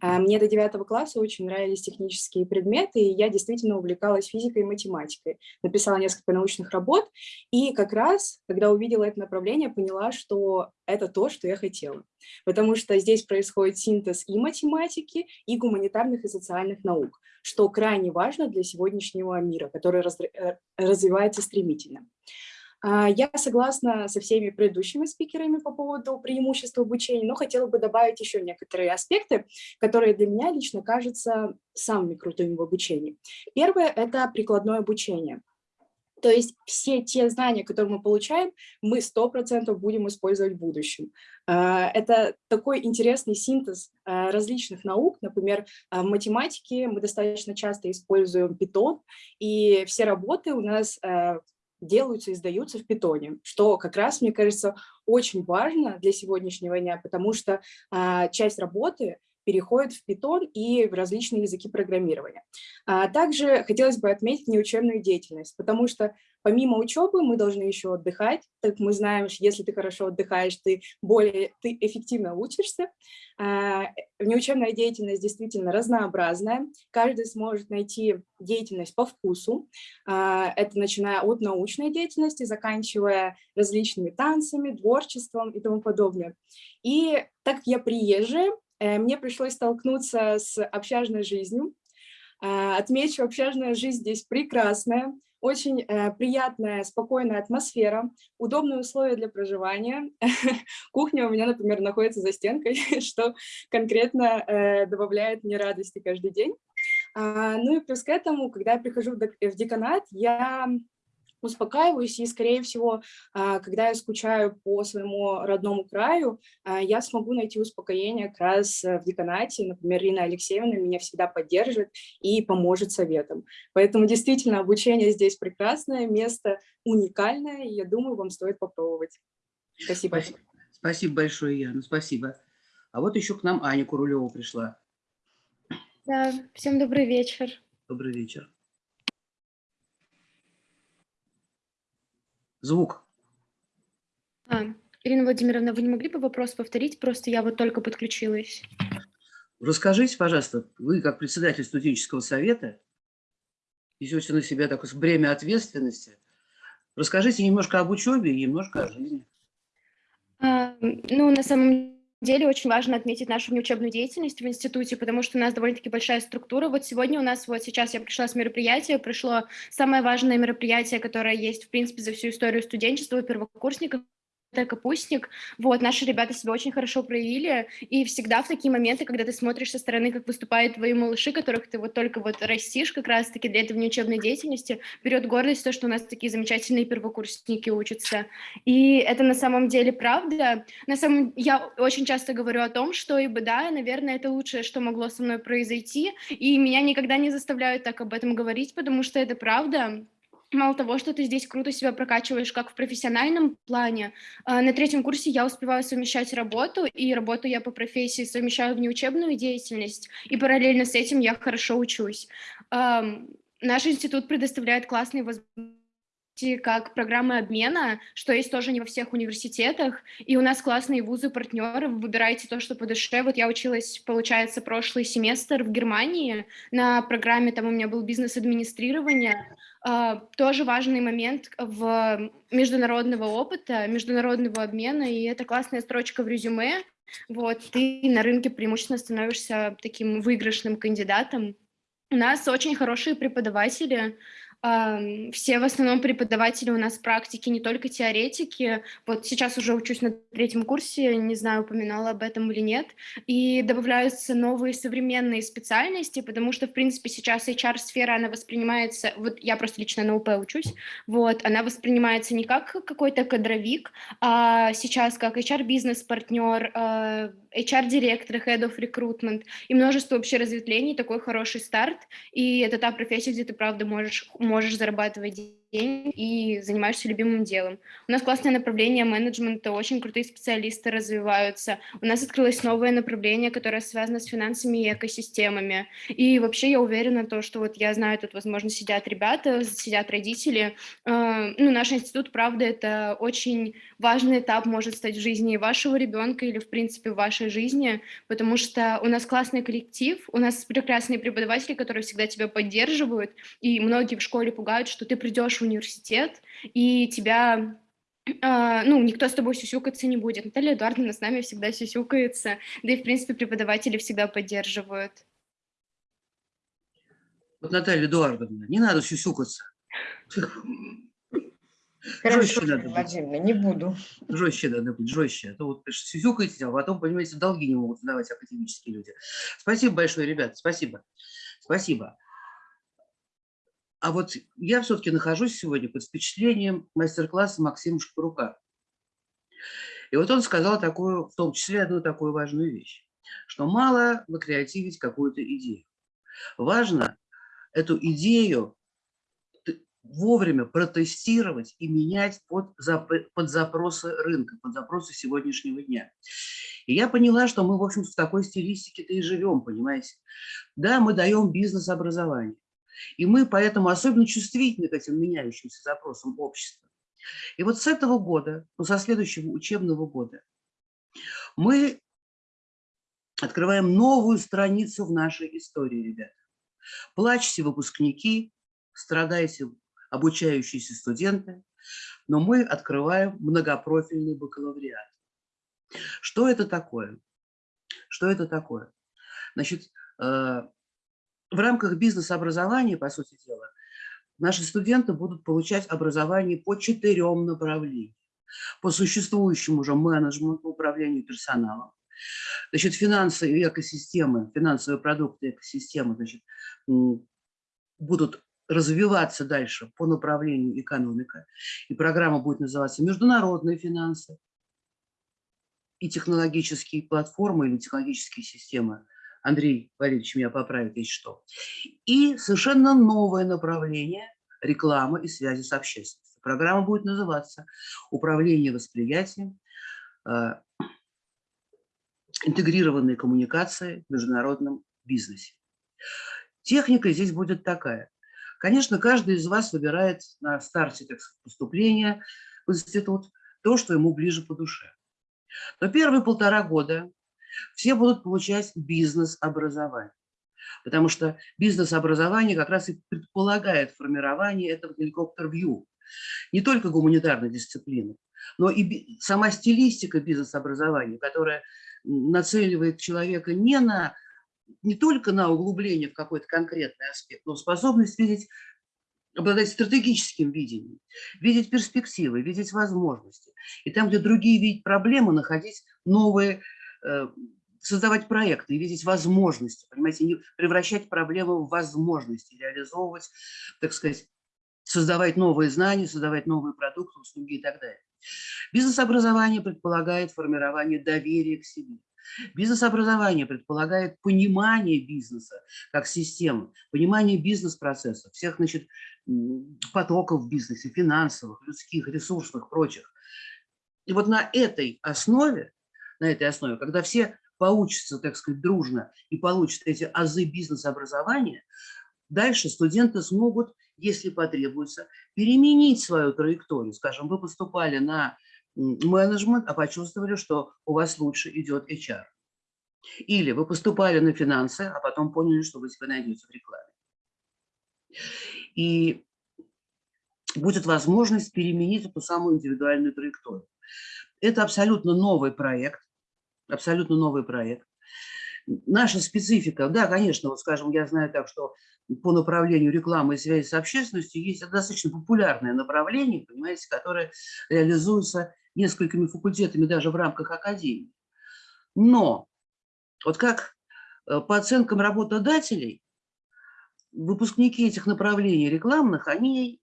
А, мне до девятого класса очень нравились технические предметы, и я действительно увлекалась физикой и математикой. Написала несколько научных работ, и как раз, когда увидела это направление, поняла, что это то, что я хотела. Потому что здесь происходит синтез и математики, и гуманитарных и социальных наук, что крайне важно для сегодняшнего мира, который э, развивается стремительно. А, я согласна со всеми предыдущими спикерами по поводу преимуществ обучения, но хотела бы добавить еще некоторые аспекты, которые для меня лично кажутся самыми крутыми в обучении. Первое – это прикладное обучение. То есть все те знания, которые мы получаем, мы 100% будем использовать в будущем. А, это такой интересный синтез а, различных наук. Например, в математике мы достаточно часто используем Python, и все работы у нас делаются и сдаются в питоне, что как раз, мне кажется, очень важно для сегодняшнего дня, потому что а, часть работы переходит в питон и в различные языки программирования. А также хотелось бы отметить неучебную деятельность, потому что Помимо учебы мы должны еще отдыхать, так мы знаем, что если ты хорошо отдыхаешь, ты более ты эффективно учишься. А, неучебная деятельность действительно разнообразная, каждый сможет найти деятельность по вкусу, а, это начиная от научной деятельности, заканчивая различными танцами, творчеством и тому подобное. И так как я приезжая, мне пришлось столкнуться с общажной жизнью. А, отмечу, общажная жизнь здесь прекрасная, очень э, приятная, спокойная атмосфера, удобные условия для проживания. *laughs* Кухня у меня, например, находится за стенкой, *laughs* что конкретно э, добавляет мне радости каждый день. А, Ну и плюс к этому, когда я прихожу в деканат, я успокаиваюсь, и, скорее всего, а, когда я скучаю по своему родному краю, а, я смогу найти успокоение как раз э, в деканате. Например, Ирина Алексеевна меня всегда поддержит и поможет советом. Поэтому действительно обучение здесь прекрасное, место уникальное, и я думаю, вам стоит попробовать. Спасибо. Спасибо, спасибо большое, Яна, спасибо. А вот еще к нам Аня Курулева пришла. Да, всем добрый вечер. Добрый вечер. Звук. А, Ирина Владимировна, вы не могли бы вопрос повторить? Просто я вот только подключилась. Расскажите, пожалуйста, вы как председатель студенческого совета несете на себя такое бремя ответственности. Расскажите немножко об учебе и немножко о жизни. А, ну, на самом деле очень важно отметить нашу внеучебную деятельность в институте, потому что у нас довольно-таки большая структура. Вот сегодня у нас, вот сейчас я пришла с мероприятия, пришло самое важное мероприятие, которое есть, в принципе, за всю историю студенчества у первокурсников, капустник. Вот, наши ребята себя очень хорошо проявили, и всегда в такие моменты, когда ты смотришь со стороны, как выступают твои малыши, которых ты вот только вот растишь как раз-таки для этой внеучебной деятельности, берет гордость то, что у нас такие замечательные первокурсники учатся. И это на самом деле правда. На самом... Я очень часто говорю о том, что и да, наверное, это лучшее, что могло со мной произойти, и меня никогда не заставляют так об этом говорить, потому что это правда. Мало того, что ты здесь круто себя прокачиваешь как в профессиональном плане, а, на третьем курсе я успеваю совмещать работу, и работу я по профессии совмещаю в неучебную деятельность, и параллельно с этим я хорошо учусь. Наш институт предоставляет классные возможности как программы обмена, что есть тоже не во всех университетах, и у нас классные вузы-партнеры, вы выбираете то, что по душе. Вот я училась, получается, прошлый семестр в Германии на программе, там у меня был бизнес-администрирование, тоже важный момент в международного опыта, международного обмена, и это классная строчка в резюме, вот, ты на рынке преимущественно становишься таким выигрышным кандидатом. У нас очень хорошие преподаватели, Все в основном преподаватели у нас практики, не только теоретики. Вот сейчас уже учусь на третьем курсе, не знаю, упоминала об этом или нет. И добавляются новые современные специальности, потому что, в принципе, сейчас HR-сфера, она воспринимается, вот я просто лично на УП учусь, вот, она воспринимается не как какой-то кадровик, а сейчас как HR-бизнес-партнер, а, HR-директор, Head of Recruitment и множество вообще разветвлений, такой хороший старт. И это та профессия, где ты, правда, можешь зарабатывать деньги и занимаешься любимым делом. У нас классное направление менеджмента, очень крутые специалисты развиваются. У нас открылось новое направление, которое связано с финансами и экосистемами. И вообще я уверена, то, что вот я знаю, тут, возможно, сидят ребята, сидят родители. Э, ну, наш институт, правда, это очень важный этап может стать в жизни вашего ребенка или, в принципе, в вашей жизни, потому что у нас классный коллектив, у нас прекрасные преподаватели, которые всегда тебя поддерживают, и многие в школе пугают, что ты придешь в университет, и тебя а, ну, никто с тобой сюсюкаться не будет. Наталья Эдуардовна с нами всегда сюсюкается, да и, в принципе, преподаватели всегда поддерживают. Вот, Наталья Эдуардовна, не надо сюсюкаться. Хорошо, Жестче надо. Владимировна, не буду. Жестче надо быть, жестче. А то вот сюсюкаете, а потом, понимаете, долги не могут сдавать академические люди. Спасибо большое, ребята, спасибо. Спасибо. А вот я все-таки нахожусь сегодня под впечатлением мастер-класса Максима Шкурука. И вот он сказал такую, в том числе одну такую важную вещь, что мало накреативить какую-то идею. Важно эту идею вовремя протестировать и менять под, зап- под запросы рынка, под запросы сегодняшнего дня. И я поняла, что мы, в общем в такой стилистике-то и живем, понимаете. Да, мы даем бизнес-образование, и мы поэтому особенно чувствительны к этим меняющимся запросам общества. И вот с этого года, ну, со следующего учебного года, мы открываем новую страницу в нашей истории, ребята. Плачьте, выпускники, страдайте, обучающиеся студенты, но мы открываем многопрофильный бакалавриат. Что это такое? Что это такое? Значит, э, в рамках бизнес-образования, по сути дела, наши студенты будут получать образование по четырем направлениям. По существующему уже менеджменту, управлению персоналом, Значит, финансы и экосистемы, финансовые продукты экосистемы значит, будут развиваться дальше по направлению экономика. И программа будет называться «Международные финансы» и технологические платформы или технологические системы. Андрей Валерьевич меня поправит, если что. И совершенно новое направление – реклама и связи с общественностью. Программа будет называться «Управление восприятием, э, интегрированные коммуникации в международном бизнесе». Техника здесь будет такая. Конечно, каждый из вас выбирает на старте так поступления в институт то, что ему ближе по душе. Но первые полтора года все будут получать бизнес-образование, потому что бизнес-образование как раз и предполагает формирование этого геликоптер-вью, не только гуманитарной дисциплины, но и сама стилистика бизнес-образования, которая нацеливает человека не на не только на углубление в какой-то конкретный аспект, но способность видеть, обладать стратегическим видением, видеть перспективы, видеть возможности. И там, где другие видят проблемы, находить новые, создавать проекты, видеть возможности, понимаете, не превращать проблемы в возможности, реализовывать, так сказать, создавать новые знания, создавать новые продукты, услуги и так далее. Бизнес-образование предполагает формирование доверия к себе. Бизнес-образование предполагает понимание бизнеса как системы, понимание бизнес-процессов, всех значит, потоков в бизнесе, финансовых, людских, ресурсных, прочих. И вот на этой основе, на этой основе, когда все поучатся, так сказать, дружно и получат эти азы бизнес-образования, дальше студенты смогут, если потребуется, переменить свою траекторию. Скажем, вы поступали на менеджмент, а почувствовали, что у вас лучше идет HR. Или вы поступали на финансы, а потом поняли, что вы себя найдете в рекламе. И будет возможность переменить эту самую индивидуальную траекторию. Это абсолютно новый проект, абсолютно новый проект. Наша специфика, да, конечно, вот скажем, я знаю так, что по направлению рекламы и связи с общественностью есть достаточно популярное направление, понимаете, которое реализуется несколькими факультетами даже в рамках академии. Но вот как э, по оценкам работодателей, выпускники этих направлений рекламных, они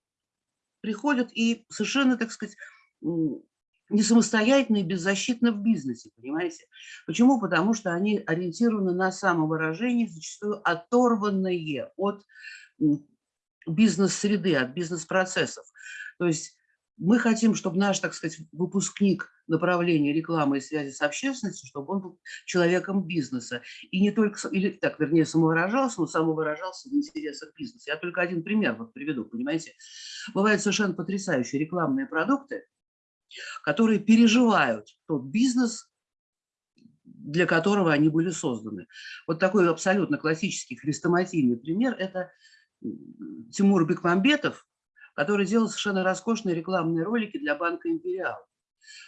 приходят и совершенно, так сказать, не самостоятельно и беззащитно в бизнесе, понимаете? Почему? Потому что они ориентированы на самовыражение, зачастую оторванные от бизнес-среды, от бизнес-процессов. То есть мы хотим, чтобы наш, так сказать, выпускник направления рекламы и связи с общественностью, чтобы он был человеком бизнеса. И не только, или так, вернее, самовыражался, но самовыражался в интересах бизнеса. Я только один пример вот приведу, понимаете. Бывают совершенно потрясающие рекламные продукты, которые переживают тот бизнес, для которого они были созданы. Вот такой абсолютно классический хрестоматийный пример – это Тимур Бекмамбетов, который делал совершенно роскошные рекламные ролики для банка «Империал».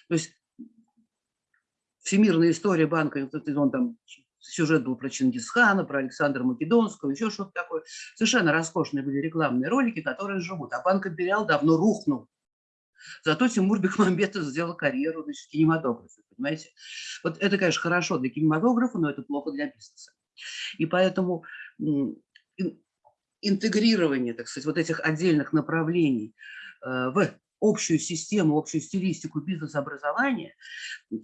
То есть всемирная история банка, он там сюжет был про Чингисхана, про Александра Македонского, еще что-то такое. Совершенно роскошные были рекламные ролики, которые живут. А банк «Империал» давно рухнул. Зато Тимур Бекмамбетов сделал карьеру значит, в кинематографе, понимаете? Вот это, конечно, хорошо для кинематографа, но это плохо для бизнеса. И поэтому интегрирование, так сказать, вот этих отдельных направлений э, в общую систему, общую стилистику бизнес-образования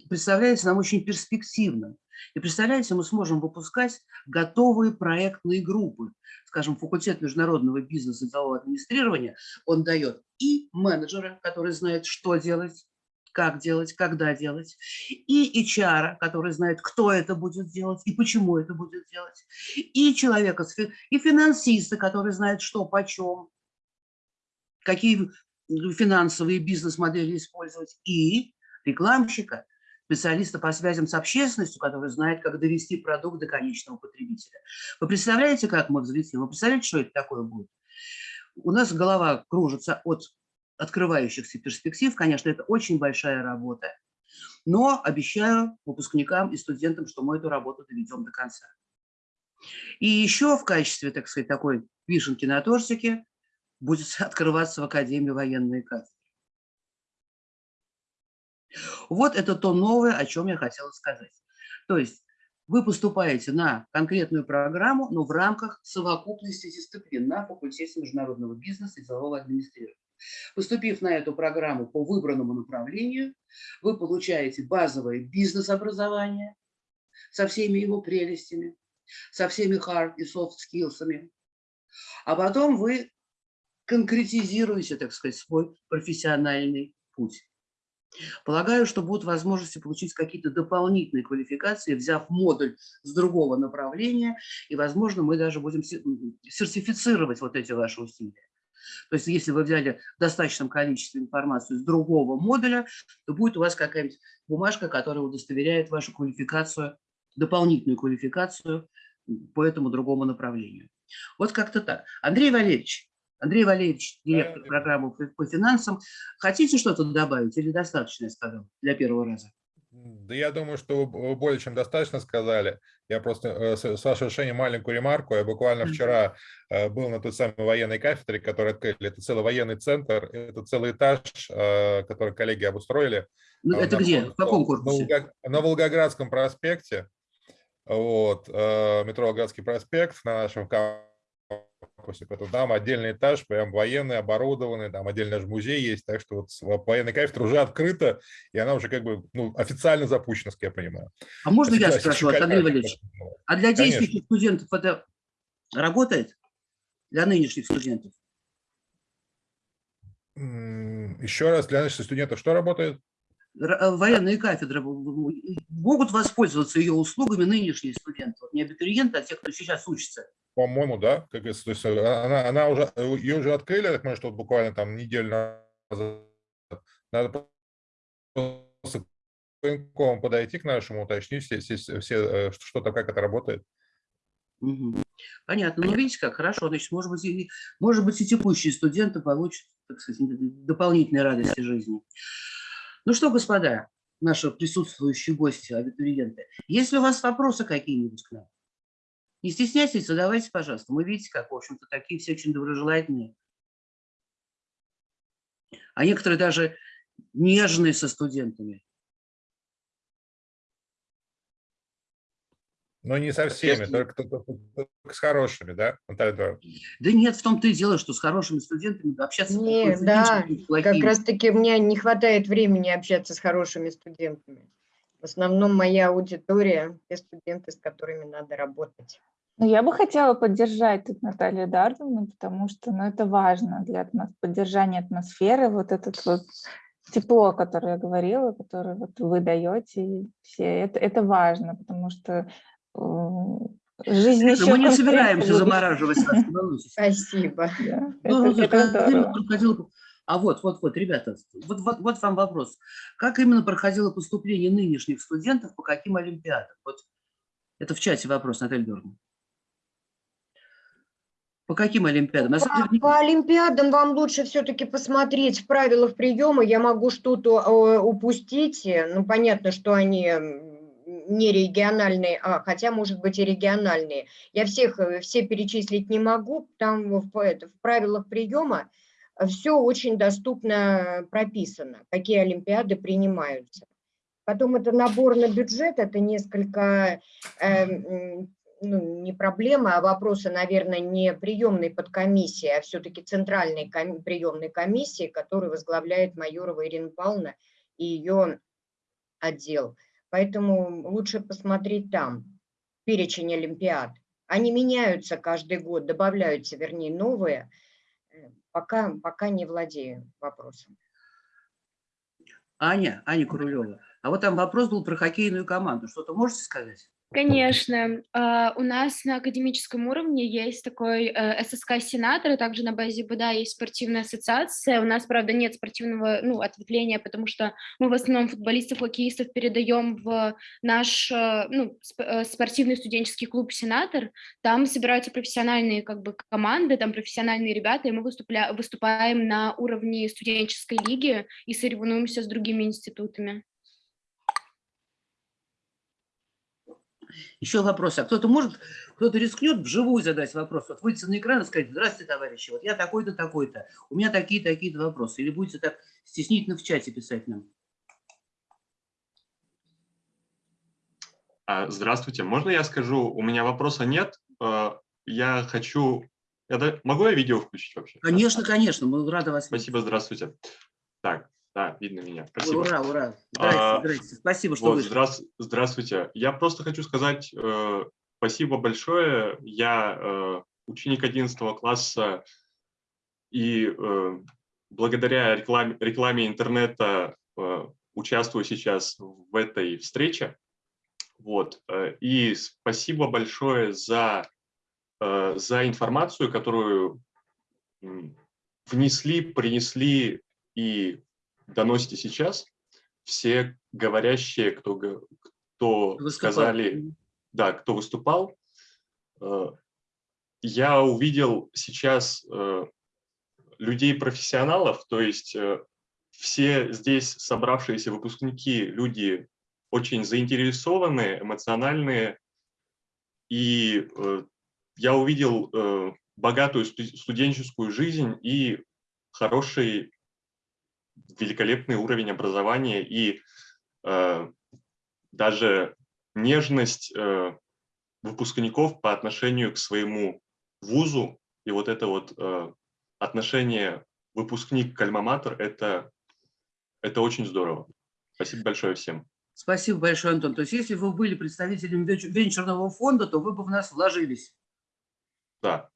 представляется нам очень перспективным. И представляете, мы сможем выпускать готовые проектные группы. Скажем, факультет международного бизнеса и делового администрирования, он дает и менеджера, который знает, что делать, как делать, когда делать, и HR, который знает, кто это будет делать и почему это будет делать, и человека, и финансиста, который знает, что, почем, какие финансовые бизнес-модели использовать, и рекламщика, специалиста по связям с общественностью, который знает, как довести продукт до конечного потребителя. Вы представляете, как мы взлетим? Вы представляете, что это такое будет? У нас голова кружится от открывающихся перспектив. Конечно, это очень большая работа, но обещаю выпускникам и студентам, что мы эту работу доведем до конца. И еще в качестве, так сказать, такой вишенки на тортике будет *laughs* открываться в Академии военной кафедры. Вот это то новое, о чем я хотела сказать. То есть вы поступаете на конкретную программу, но в рамках совокупности дисциплин на факультете международного бизнеса и делового администрирования. Поступив на эту программу по выбранному направлению, вы получаете базовое бизнес-образование со всеми его прелестями, со всеми hard и soft skills, а потом вы конкретизируете, так сказать, свой профессиональный путь. Полагаю, что будут возможности получить какие-то дополнительные квалификации, взяв модуль с другого направления, и, возможно, мы даже будем сертифицировать вот эти ваши усилия. То есть если вы взяли в достаточном количестве информацию с другого модуля, то будет у вас какая-нибудь бумажка, которая удостоверяет вашу квалификацию, дополнительную квалификацию по этому другому направлению. Вот как-то так. Андрей Валерьевич, Андрей Валерьевич, директор программы по финансам, хотите что-то добавить или достаточно я сказал для первого раза? Да я думаю, что вы более чем достаточно сказали. Я просто, э, с вашего решения, маленькую ремарку. Я буквально вчера э, был на той самой военной кафедре, которую открыли. Это целый военный центр, это целый этаж, э, который коллеги обустроили. Ну, это где? В каком корпусе? На Волгоградском проспекте. Вот, метро Волгоградский проспект на нашем кампусе. Там отдельный этаж, прям военный, оборудованный, там отдельно же музей есть, так что вот военная кафедра уже открыта, и она уже как бы ну, официально запущена, как я понимаю. А можно я спрошу, Андрей Валерьевич, а для действующих студентов это работает? Для нынешних студентов? Еще раз, для нынешних студентов что работает? Э, военные кафедры могут воспользоваться ее услугами нынешние студенты, не абитуриенты, а те, кто сейчас учится. По-моему, да. Как, то есть э, она, она уже, э, ее уже открыли, я так понимаю, что вот буквально там неделю назад. Надо просто подойти к нашему, уточнить все, все, все что там, как это работает. Понятно. Ну, видите, как хорошо. Значит, может быть, и, может быть, и текущие студенты получат, так сказать, дополнительные радости жизни. Ну что, господа, наши присутствующие гости, абитуриенты, есть ли у вас вопросы какие-нибудь к нам? Не стесняйтесь, задавайте, пожалуйста. Мы видите, как, в общем-то, такие все очень доброжелательные. А некоторые даже нежные со студентами. Но не со всеми, только, только, только с хорошими, да, Наталья Эдуардовна? Да нет, в том-то и дело, что с хорошими студентами общаться Нет, да, как раз-таки у меня не хватает времени общаться с хорошими студентами. В основном моя аудитория – те студенты, с которыми надо работать. Ну, я бы хотела поддержать тут Наталью Эдуардовну, потому что ну, это важно для поддержания атмосферы, вот этот вот тепло, которое я говорила, которое вот вы даете, все, это, это важно, потому что Жизнь еще Мы не собираемся замораживать. Спасибо. Ну, а вот, вот, вот, ребята, вот, вот, вот вам вопрос. Как именно проходило поступление нынешних студентов, по каким олимпиадам? Вот это в чате вопрос, Наталья Георгиевна. По каким олимпиадам? По, по олимпиадам вам лучше все-таки посмотреть в правилах приема. Я могу что-то э, упустить. Ну, понятно, что они не региональные, а, хотя, может быть, и региональные. Я всех э, все перечислить не могу, там в, это, в правилах приема все очень доступно прописано, какие олимпиады принимаются. Потом это набор на бюджет, это несколько, э, ну, не проблема, а вопросы, наверное, не приемной подкомиссии, а все-таки центральной ком приемной комиссии, которую возглавляет Майорова Ирина Павловна и ее отдел. Поэтому лучше посмотреть там перечень олимпиад. Они меняются каждый год, добавляются, вернее, новые. Э, пока, пока не владею вопросом. Аня, Аня Курулева, а вот там вопрос был про хоккейную команду. Что-то можете сказать? Конечно. А, у нас на академическом уровне есть такой э, ССК-сенатор, и также на базе БДА есть спортивная ассоциация. У нас, правда, нет спортивного ну, ответвления, потому что мы в основном футболистов, хоккеистов передаем в наш э, ну, э, спортивный студенческий клуб «Сенатор». Там собираются профессиональные как бы, команды, там профессиональные ребята, и мы выступля, выступаем на уровне студенческой лиги и соревнуемся с другими институтами. Еще вопрос. А кто-то может, кто-то рискнет вживую задать вопрос? Вот выйти на экран и сказать, здравствуйте, товарищи, вот я такой-то, такой-то, у меня такие-такие вопросы. Или будете так стеснительно в чате писать нам? А, Здравствуйте, можно я скажу? У меня вопроса нет. А, Я хочу... Да- Могу я видео включить вообще? Конечно, конечно, мы рады вас видеть. Спасибо, здравствуйте. Так, да, видно меня. Спасибо. Ура, ура. Здрасте, А, здрасте. Спасибо, что Вот, вышли. здрас- Здравствуйте. Я просто хочу сказать э, спасибо большое. Я э, ученик 11 класса, и э, благодаря рекламе, рекламе интернета э, участвую сейчас в этой встрече. Вот. э, И спасибо большое за, э, за информацию, которую внесли, принесли и доносите сейчас. Все говорящие, кто, кто Выступал. сказали, да, кто выступал, э, я увидел сейчас э, людей-профессионалов, то есть э, все здесь собравшиеся выпускники, люди очень заинтересованные, эмоциональные, и я увидел богатую сту- студенческую жизнь и хороший, великолепный уровень образования и э, даже нежность э, выпускников по отношению к своему вузу. И вот это вот э, отношение выпускник к альма-матер, это, это очень здорово. Спасибо большое всем. Спасибо большое, Антон. То есть если вы были представителем венчу- венчурного фонда, то вы бы в нас вложились. Да.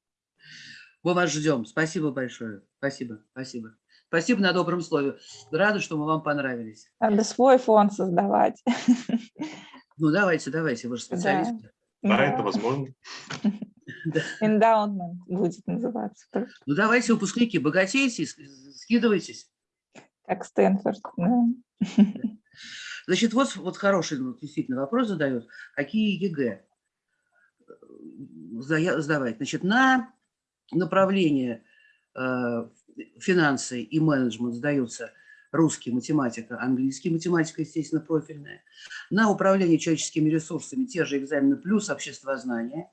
Мы вас ждем. Спасибо большое. Спасибо, спасибо. Спасибо на добром слове. Рада, что мы вам понравились. Надо свой фонд создавать. Ну, давайте, давайте, вы же специалист. Да, Да. это возможно. Эндаумент будет называться. Ну, давайте, выпускники, богатейте, скидывайтесь. Как Стэнфорд. да. Значит, вот, вот хороший действительно вопрос задают. Какие ЕГЭ э, сдавать? Значит, на направление э, финансы и менеджмент сдаются русский, математика, английский, математика, естественно, профильная. На управление человеческими ресурсами те же экзамены плюс обществознание.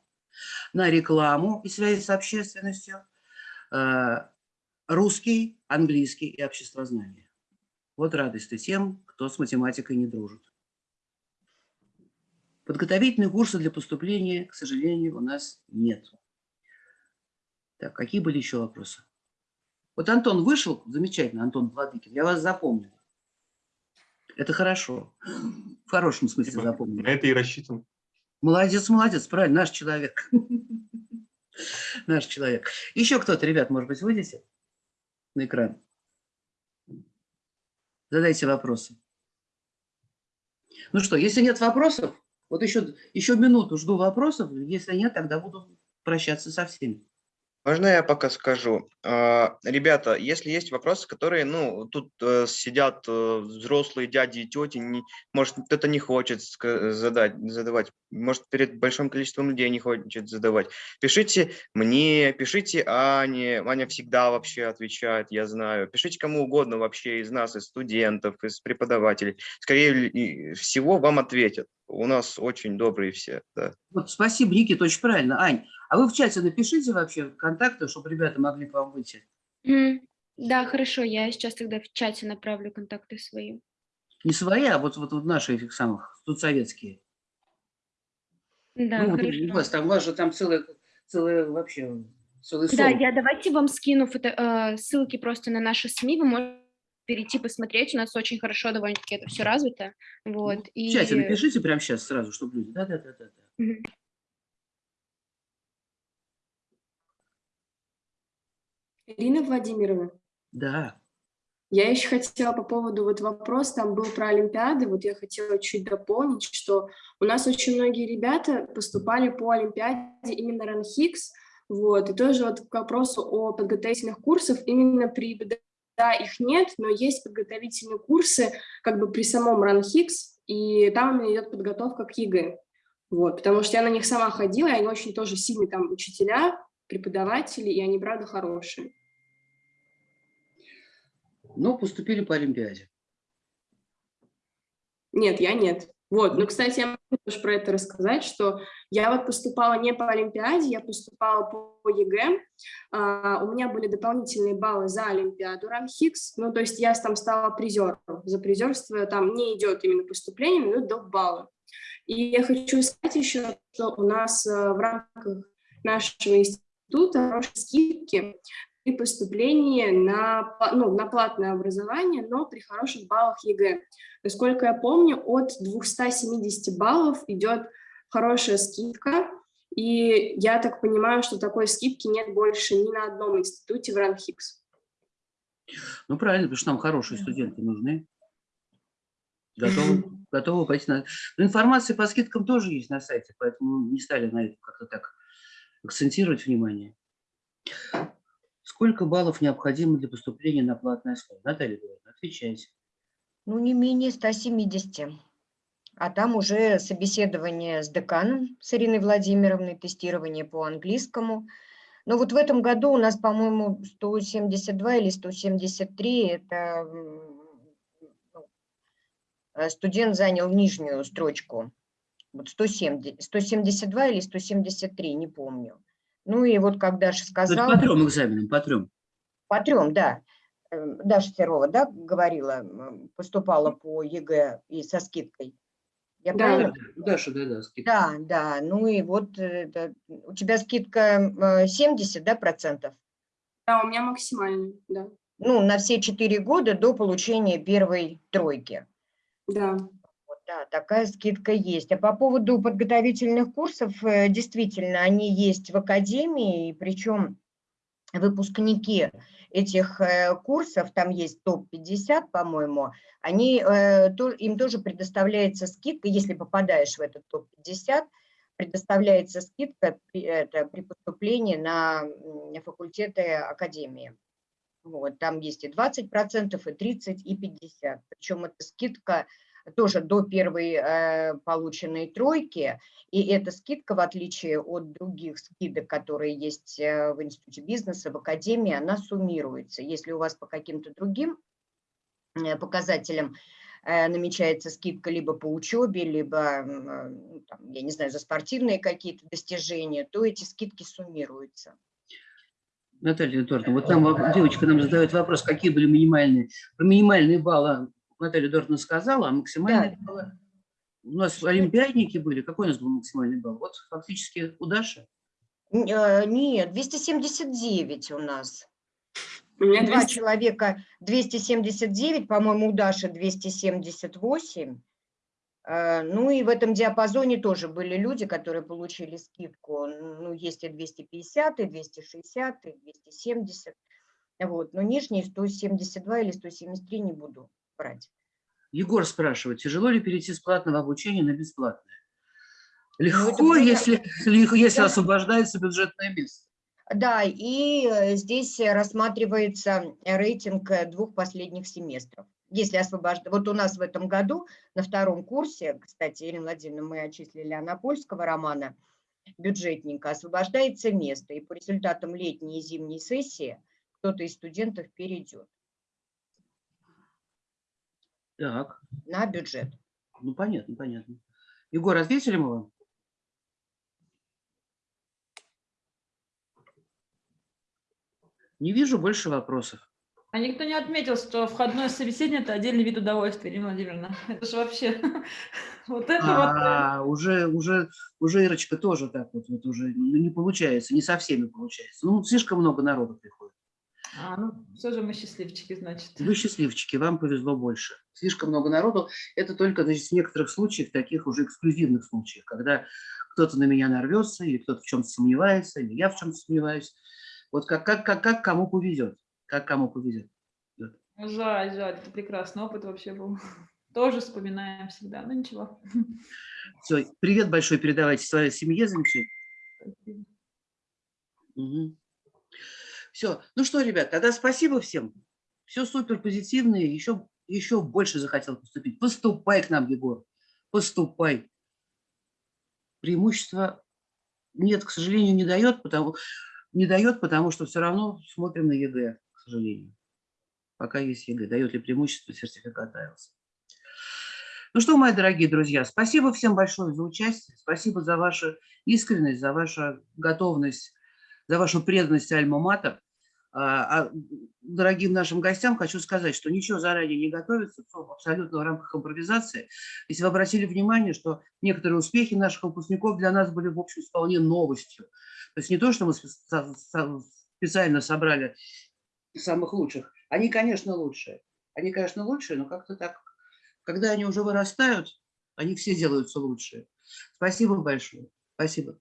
На рекламу и связи с общественностью э, русский, английский и обществознание. Вот радость-то тем, кто с математикой не дружит. Подготовительные курсы для поступления, к сожалению, у нас нет. Так, какие были еще вопросы? Вот Антон вышел, замечательно, Антон Владыкин, я вас запомнил. Это хорошо. В хорошем смысле запомнил. На это и рассчитан. Молодец, молодец, правильно, наш человек. *laughs* Наш человек. Еще кто-то, ребят, может быть, выйдете на экран? Задайте вопросы. Ну что, если нет вопросов, вот еще, еще минуту жду вопросов. Если нет, тогда буду прощаться со всеми. Можно я пока скажу? А, Ребята, если есть вопросы, которые, ну, тут э, сидят э, взрослые дяди и тети, не, может, кто-то не хочет задать, задавать, может, перед большим количеством людей не хочет задавать, пишите мне, пишите Ане, Аня всегда вообще отвечает, я знаю, пишите кому угодно вообще из нас, из студентов, из преподавателей, скорее всего вам ответят. У нас очень добрые все, да. Вот спасибо, Никита, очень правильно. Ань, а вы в чате напишите вообще контакты, чтобы ребята могли к вам выйти. Мгм. Да, хорошо, я сейчас тогда в чате направлю контакты свои. Не свои, а вот, вот, вот наши этих самых, тут советские. Да, ну, вот у хорошо. вас там, у вас же там целая, целая вообще, целый Да, сон. я давайте вам скину фото, э, ссылки просто на наши СМИ, вы можете перейти посмотреть, у нас очень хорошо довольно-таки это все развито, вот, В и... чате напишите прямо сейчас сразу, чтобы люди. Да, да, да, да. да. Мгм. Ирина Владимировна, Да. я еще хотела по поводу вот вопрос, там был про Олимпиады, вот я хотела чуть дополнить, что у нас очень многие ребята поступали по Олимпиаде именно РАНХИКС, вот, и тоже вот к вопросу о подготовительных курсах, именно при БДА их нет, но есть подготовительные курсы как бы при самом РАНХиГС, и там именно идет подготовка к ЕГЭ, вот, потому что я на них сама ходила, и они очень тоже сильные там учителя, преподаватели, и они, правда, хорошие. Ну, поступили по Олимпиаде. Нет, я нет. Вот, ну, кстати, я могу тоже про это рассказать, что я вот поступала не по Олимпиаде, я поступала по ЕГЭ, А, у меня были дополнительные баллы за Олимпиаду РАНХиГС, ну, то есть я там стала призером, за призерство там не идет именно поступление, но идут баллы. И я хочу сказать еще, что у нас в рамках нашего института хорошие скидки при поступлении на, ну, на платное образование, но при хороших баллах ЕГЭ. Насколько я помню, от 270 баллов идет хорошая скидка, и я так понимаю, что такой скидки нет больше ни на одном институте в РАНХиГС. Ну, правильно, потому что нам хорошие студенты нужны. *laughs* Готовы, готовы пойти на... Но информация по скидкам тоже есть на сайте, поэтому не стали на это как-то так акцентировать внимание. Сколько баллов необходимо для поступления на платное школу? Наталья Эдуардовна, отвечайте. Ну, не менее 170. А там уже собеседование с деканом, с Ириной Владимировной, тестирование по английскому. Но вот в этом году у нас, по-моему, 172 или 173, это ну, студент занял нижнюю строчку. Вот 170, 172 или 173, не помню. Ну и вот как Даша сказала... по трем экзаменам, по трем. По трем, да. Эм, Даша Серова, да, говорила, поступала по ЕГЭ и со скидкой. Я да, правильно? Даша, да, да, скидка. Да, да, ну и вот это, у тебя скидка 70, да, процентов? Да, у меня максимальная, да. Ну, на все четыре года до получения первой тройки. Да. Да, такая скидка есть. А по поводу подготовительных курсов, э, действительно, они есть в академии, причем выпускники этих э, курсов, там есть топ-50, по-моему, они, э, им тоже предоставляется скидка, если попадаешь в этот топ-50, предоставляется скидка это, при поступлении на факультеты академии. Вот, там есть и 20%, и 30%, и 50%. Причем эта скидка тоже до первой э, полученной тройки, и эта скидка, в отличие от других скидок, которые есть э, в Институте бизнеса, в Академии, она суммируется. Если у вас по каким-то другим э, показателям э, намечается скидка либо по учебе, либо, там, я не знаю, за спортивные какие-то достижения, то эти скидки суммируются. Наталья Эдуардовна, вот там девочка нам задает вопрос, какие были минимальные, минимальные баллы Наталья Дортна сказала, а максимальный да. балл... У нас олимпиадники были. Какой у нас был максимальный балл? Вот фактически у Даши. А, нет, 279 у нас. У меня 200... Два человека 279, по-моему, у Даши 278. А, ну и в этом диапазоне тоже были люди, которые получили скидку. Ну, есть и 250, и 260, и 270. Вот. Но нижние 172 или 173 не буду брать. Егор спрашивает, тяжело ли перейти с платного обучения на бесплатное? Ну, Легко, ну, если, *laughs* если да. освобождается бюджетное место. Да, и э, здесь рассматривается рейтинг э, двух последних семестров. Если освобождать, вот у нас в этом году на втором курсе, кстати, Ирина Владимировна, мы отчислили Анапольского романа, бюджетника, освобождается место, и по результатам летней и зимней сессии кто-то из студентов перейдет. Так. На бюджет. Ну, понятно, понятно. Егор, ответили мы вам? Не вижу больше вопросов. А никто не отметил, что входное собеседование – это отдельный вид удовольствия, Ирина Владимировна. Это же вообще… *laughs* Вот это а, вот… Уже, уже, уже Ирочка тоже так вот, вот уже ну, не получается, не со всеми получается. Ну, слишком много народу приходит. А, ну, все же мы счастливчики, значит. Вы счастливчики, вам повезло больше. Слишком много народу. Это только значит, в некоторых случаях, таких уже эксклюзивных случаях, когда кто-то на меня нарвется, или кто-то в чем-то сомневается, или я в чем-то сомневаюсь. Вот как, как, как, как кому повезет. Как кому повезет. Жаль, жаль, это прекрасный опыт вообще был. Тоже вспоминаем всегда, но ничего. Все, привет большой передавайте своей семье замечательно. Угу. Все. Ну что, ребят, тогда спасибо всем. Все супер позитивное. Еще, еще больше захотел поступить. Поступай к нам, Егор. Поступай. Преимущество нет, к сожалению, не дает, потому, не дает, потому что все равно смотрим на ЕГЭ, к сожалению. Пока есть ЕГЭ. Дает ли преимущество сертификат IELTS. Ну что, мои дорогие друзья, спасибо всем большое за участие, спасибо за вашу искренность, за вашу готовность, за вашу преданность Альма-Матер. А, а дорогим нашим гостям хочу сказать, что ничего заранее не готовится, всё абсолютно в рамках импровизации. Если вы обратили внимание, что некоторые успехи наших выпускников для нас были, в общем, вполне новостью. То есть не то, что мы специально собрали самых лучших. Они, конечно, лучшие. Они, конечно, лучшие, но как-то так, когда они уже вырастают, они все делаются лучшие. Спасибо большое. Спасибо.